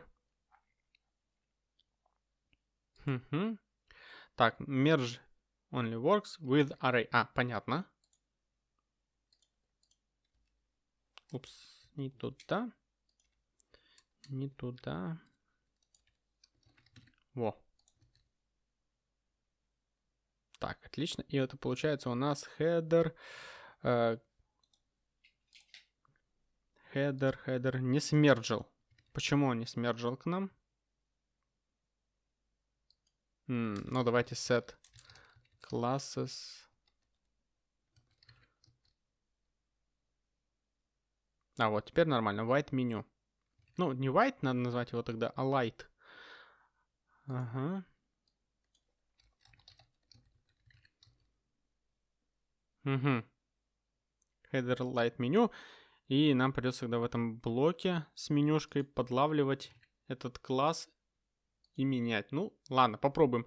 Угу. Так, merge only works with array. А, понятно. Упс, не туда. Не туда. Во. Так, отлично. И это получается у нас header. Э, header, header не смерджил. Почему он не смерджил к нам? Ну, давайте set classes. А, вот, теперь нормально. White меню. Ну, не white надо назвать его тогда, а light. Ага. Угу. Header light меню. И нам придется тогда в этом блоке с менюшкой подлавливать этот класс и менять. Ну, ладно, попробуем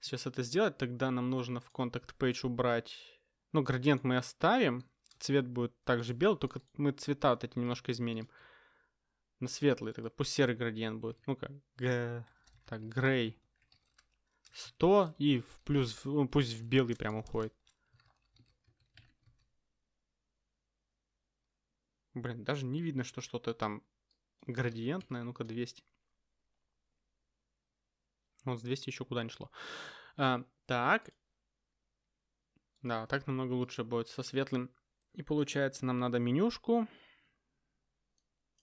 сейчас это сделать. Тогда нам нужно в Contact Page убрать... Ну, градиент мы оставим. Цвет будет также белый, только мы цвета вот эти немножко изменим. На светлый тогда. Пусть серый градиент будет. Ну-ка. Г... Так, грей 100 и в плюс, ну, пусть в белый прям уходит. Блин, даже не видно, что что-то там градиентное. Ну-ка, 200. Вот с 200 еще куда не шло. А, так. Да, так намного лучше будет со светлым. И получается, нам надо менюшку.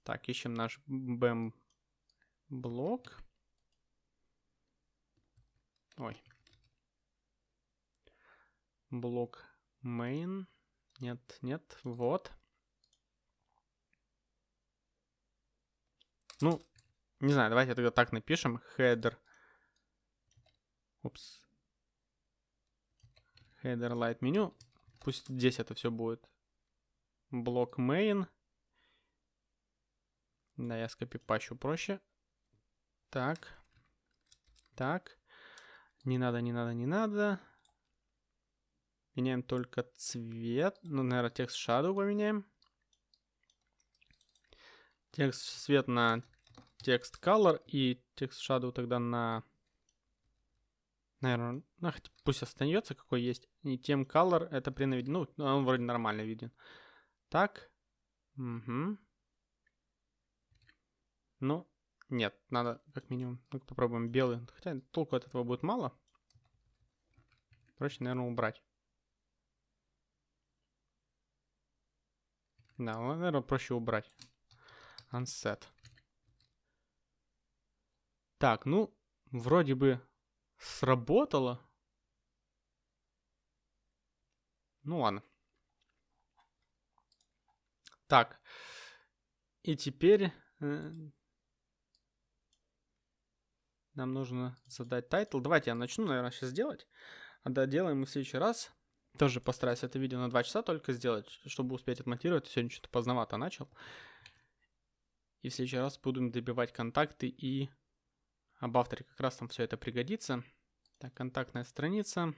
Так, ищем наш BAM блок. Ой. Блок main. Нет, нет, вот. Ну, не знаю, давайте тогда так напишем. Header. Упс. Header light меню. Пусть здесь это все будет. Блок main. Да, я скопипащу проще. Так. Так. Не надо, не надо, не надо. Меняем только цвет. Ну, наверное, текст shadow поменяем. Текст цвет на текст color и текст shadow тогда на... Наверное, ну, пусть остается какой есть. И тем color это при наведении... Ну, он вроде нормально виден. Так. Угу. Ну, нет, надо как минимум. ну попробуем белый. Хотя толку от этого будет мало. Проще, наверное, убрать. Да, наверное, проще убрать. Unset. Так, ну, вроде бы сработало. Ну ладно. Так. И теперь э, нам нужно задать title. Давайте я начну, наверное, сейчас делать. А доделаем мы в следующий раз. Тоже постараюсь это видео на 2 часа только сделать, чтобы успеть отмонтировать. Сегодня что-то поздновато начал. И в следующий раз будем добивать контакты и об авторе как раз там все это пригодится. Так, контактная страница.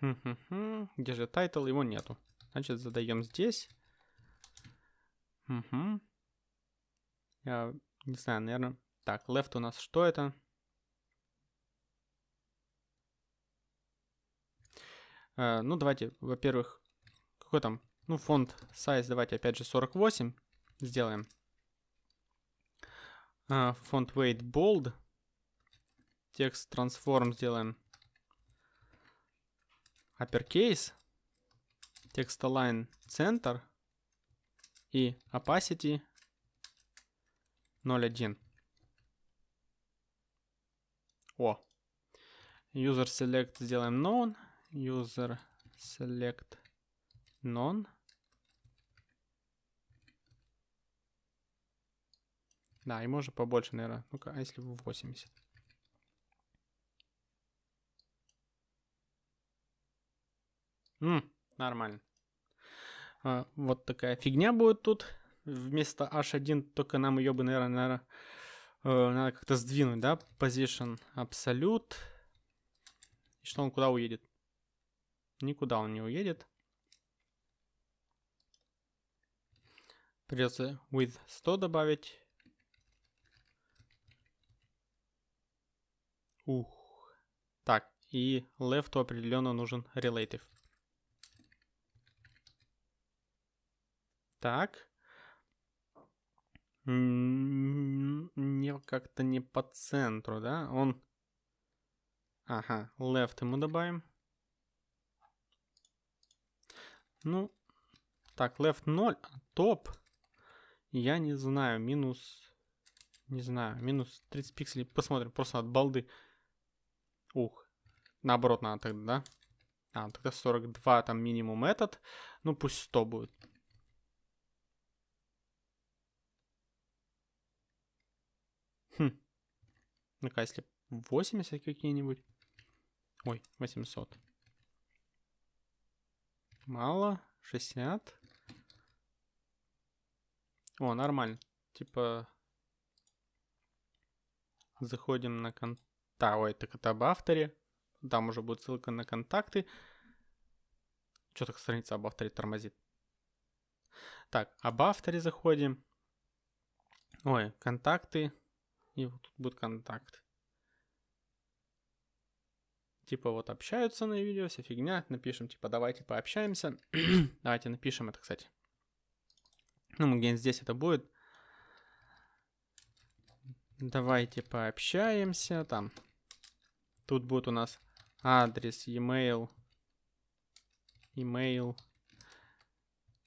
Где же title? Его нету. Значит, задаем здесь. Я не знаю, наверное. Так, left у нас что это? Э, ну, давайте, во-первых, какой там, ну, font size, давайте опять же 48 сделаем. Э, font weight bold. Текст transform сделаем uppercase. Текст align center. И opacity 0.1. О. User select сделаем known. User select none. Да, и можно побольше, наверное. Ну-ка, а если в 80? М, нормально. А, вот такая фигня будет тут. Вместо H1 только нам ее бы, наверное, наверное э, надо как-то сдвинуть, да? Position Absolute. И что он куда уедет? Никуда он не уедет. Придется with 100 добавить. Ух. Так, и left определенно нужен relative. Так. Не как-то не по центру, да? Он... Ага, left ему добавим. Ну, так, left 0, а топ, я не знаю, минус, не знаю, минус 30 пикселей, посмотрим, просто от балды. Ух, наоборот надо тогда, да? А, тогда 42 там минимум этот, ну пусть 100 будет. Хм. Ну-ка, если 80 какие-нибудь. Ой, 800. Мало. 60. О, нормально. Типа... Заходим на кон... Да, ой, так это об авторе. Там уже будет ссылка на контакты. Что так страница об авторе тормозит? Так, об авторе заходим. Ой, контакты. И вот тут будет контакт типа вот общаются на видео, вся фигня, напишем типа давайте пообщаемся, давайте напишем это, кстати. Ну, где-нибудь здесь это будет. Давайте пообщаемся, там. Тут будет у нас адрес, e-mail, email,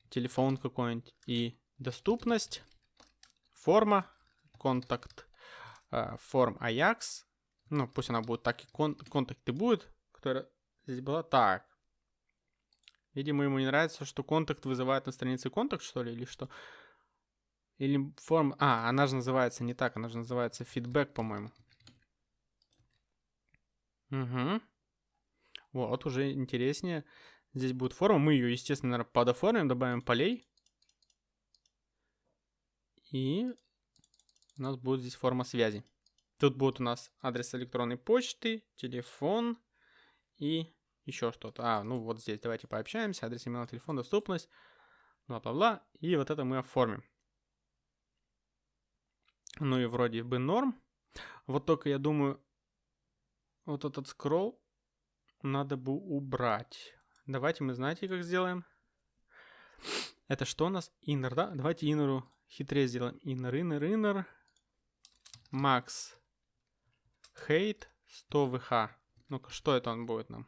телефон какой-нибудь и доступность, форма, контакт, э, форм Ajax, ну, пусть она будет так и кон контакты будет, которая здесь была. Так. Видимо, ему не нравится, что контакт вызывает на странице контакт, что ли, или что? Или форма... А, она же называется не так, она же называется фидбэк, по-моему. Угу. Вот, уже интереснее. Здесь будет форма. Мы ее, естественно, наверное, подоформим, добавим полей. И у нас будет здесь форма связи. Тут будет у нас адрес электронной почты, телефон и еще что-то. А, ну вот здесь давайте пообщаемся. Адрес email, телефон, доступность, бла-бла-бла. И вот это мы оформим. Ну и вроде бы норм. Вот только я думаю, вот этот скролл надо бы убрать. Давайте мы знаете, как сделаем. Это что у нас? Inner, да? Давайте inner хитрее сделаем. Inner, inner, inner. Max Hate 100 VH. Ну-ка, что это он будет нам?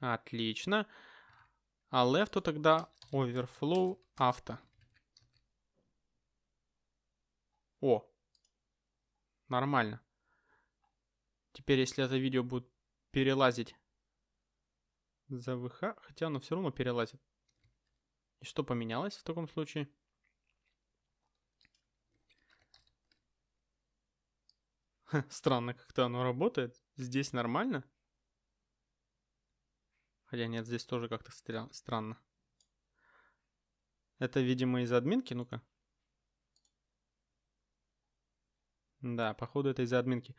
Отлично. А left тогда overflow авто. О, нормально. Теперь, если это видео будет перелазить за ВХ, хотя оно все равно перелазит. И что поменялось в таком случае? Странно как-то оно работает. Здесь нормально. Хотя нет, здесь тоже как-то странно. Это, видимо, из админки, ну-ка. Да, походу это из-за админки.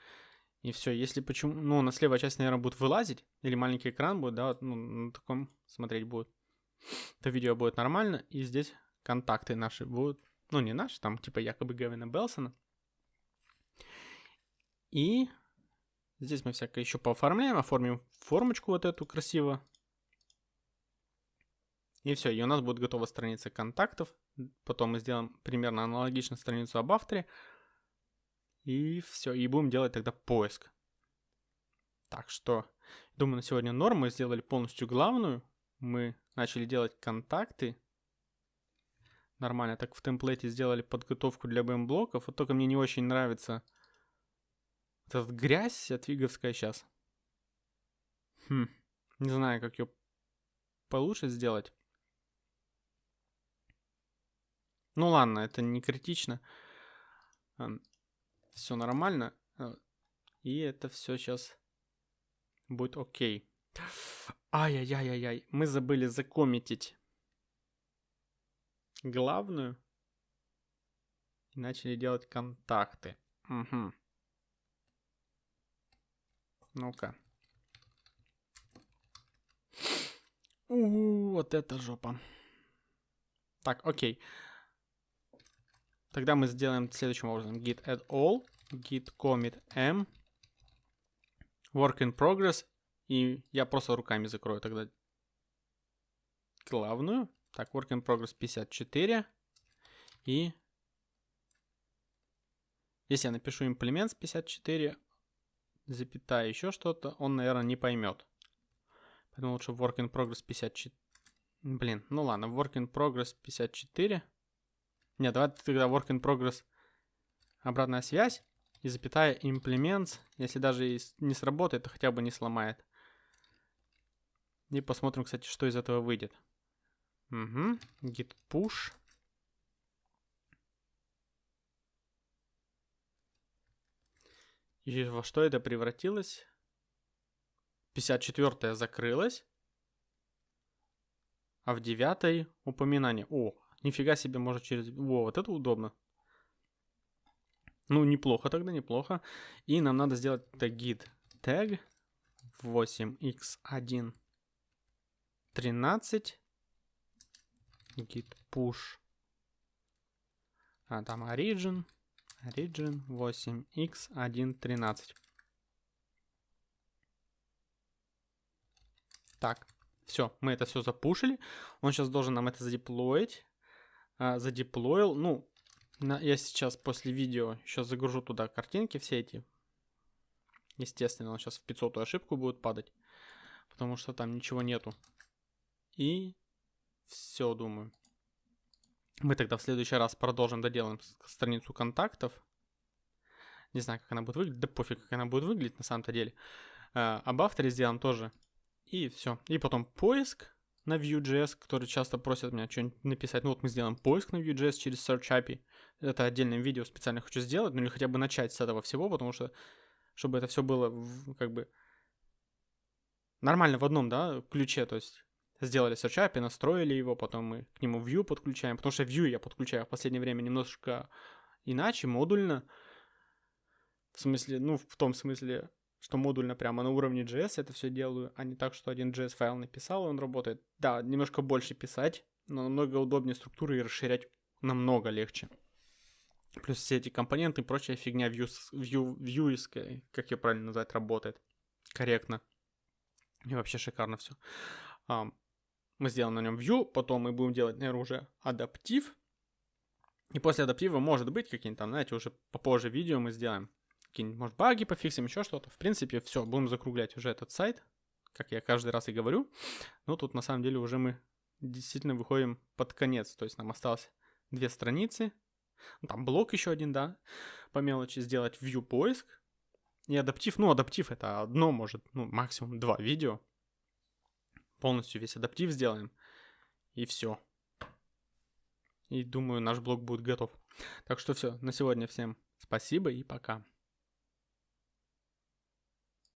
И все, если почему... Ну, на слева часть, наверное, будет вылазить, или маленький экран будет, да, ну, на таком смотреть будет, то видео будет нормально, и здесь контакты наши будут, ну, не наши, там, типа, якобы Гевина Белсона. И здесь мы всякое еще пооформляем, оформим формочку вот эту красиво. И все, и у нас будет готова страница контактов. Потом мы сделаем примерно аналогично страницу об авторе. И все, и будем делать тогда поиск. Так что, думаю, на сегодня норм. Мы сделали полностью главную. Мы начали делать контакты. Нормально, так в темплейте сделали подготовку для BM-блоков. Вот только мне не очень нравится эта грязь отвиговская сейчас. Хм, не знаю, как ее получше сделать. Ну ладно, это не критично все нормально. Э, и это все сейчас будет окей. Ай-яй-яй-яй-яй. Мы забыли закоммитить главную. И начали делать контакты. Угу. Ну-ка. У, вот это жопа. Так, окей. Тогда мы сделаем следующим образом. git add all, git commit m, work in progress. И я просто руками закрою тогда главную. Так, work in progress 54. И если я напишу implements 54, запятая еще что-то, он, наверное, не поймет. Поэтому лучше work in progress 54. Блин, ну ладно, work in progress 54. Нет, давай тогда work in progress обратная связь и запятая implements, если даже и не сработает, то хотя бы не сломает. И посмотрим, кстати, что из этого выйдет. Угу. Git push. И во что это превратилось? 54 закрылась. А в 9 упоминание. О, Нифига себе, может через... Во, вот это удобно. Ну, неплохо тогда, неплохо. И нам надо сделать тагит tag 8x1 13 git push а там origin origin 8x1 13 так все мы это все запушили. Он сейчас должен нам это задеплоить а, задеплоил. Ну, на, я сейчас после видео еще загружу туда картинки все эти. Естественно, он сейчас в 500 ошибку будет падать, потому что там ничего нету. И все, думаю. Мы тогда в следующий раз продолжим, доделаем страницу контактов. Не знаю, как она будет выглядеть. Да пофиг, как она будет выглядеть на самом-то деле. А, об авторе сделаем тоже. И все. И потом поиск на Vue.js, которые часто просят меня что-нибудь написать. Ну вот мы сделаем поиск на Vue.js через Search API. Это отдельное видео специально хочу сделать, ну или хотя бы начать с этого всего, потому что чтобы это все было в, как бы нормально в одном, да, ключе, то есть сделали Search API, настроили его, потом мы к нему Vue подключаем, потому что Vue я подключаю в последнее время немножко иначе, модульно. В смысле, ну, в том смысле, что модульно прямо на уровне JS это все делаю, а не так, что один JS файл написал, и он работает. Да, немножко больше писать, но намного удобнее структуры и расширять намного легче. Плюс все эти компоненты и прочая фигня view, view, view как ее правильно назвать, работает корректно. И вообще шикарно все. Um, мы сделаем на нем view, потом мы будем делать, наверное, уже адаптив. И после адаптива, может быть, какие-нибудь там, знаете, уже попозже видео мы сделаем какие-нибудь, может, баги пофиксим, еще что-то. В принципе, все, будем закруглять уже этот сайт, как я каждый раз и говорю. Но тут на самом деле уже мы действительно выходим под конец. То есть нам осталось две страницы. Ну, там блок еще один, да, по мелочи сделать view поиск. И адаптив, ну, адаптив это одно, может, ну, максимум два видео. Полностью весь адаптив сделаем. И все. И думаю, наш блог будет готов. Так что все, на сегодня всем спасибо и пока.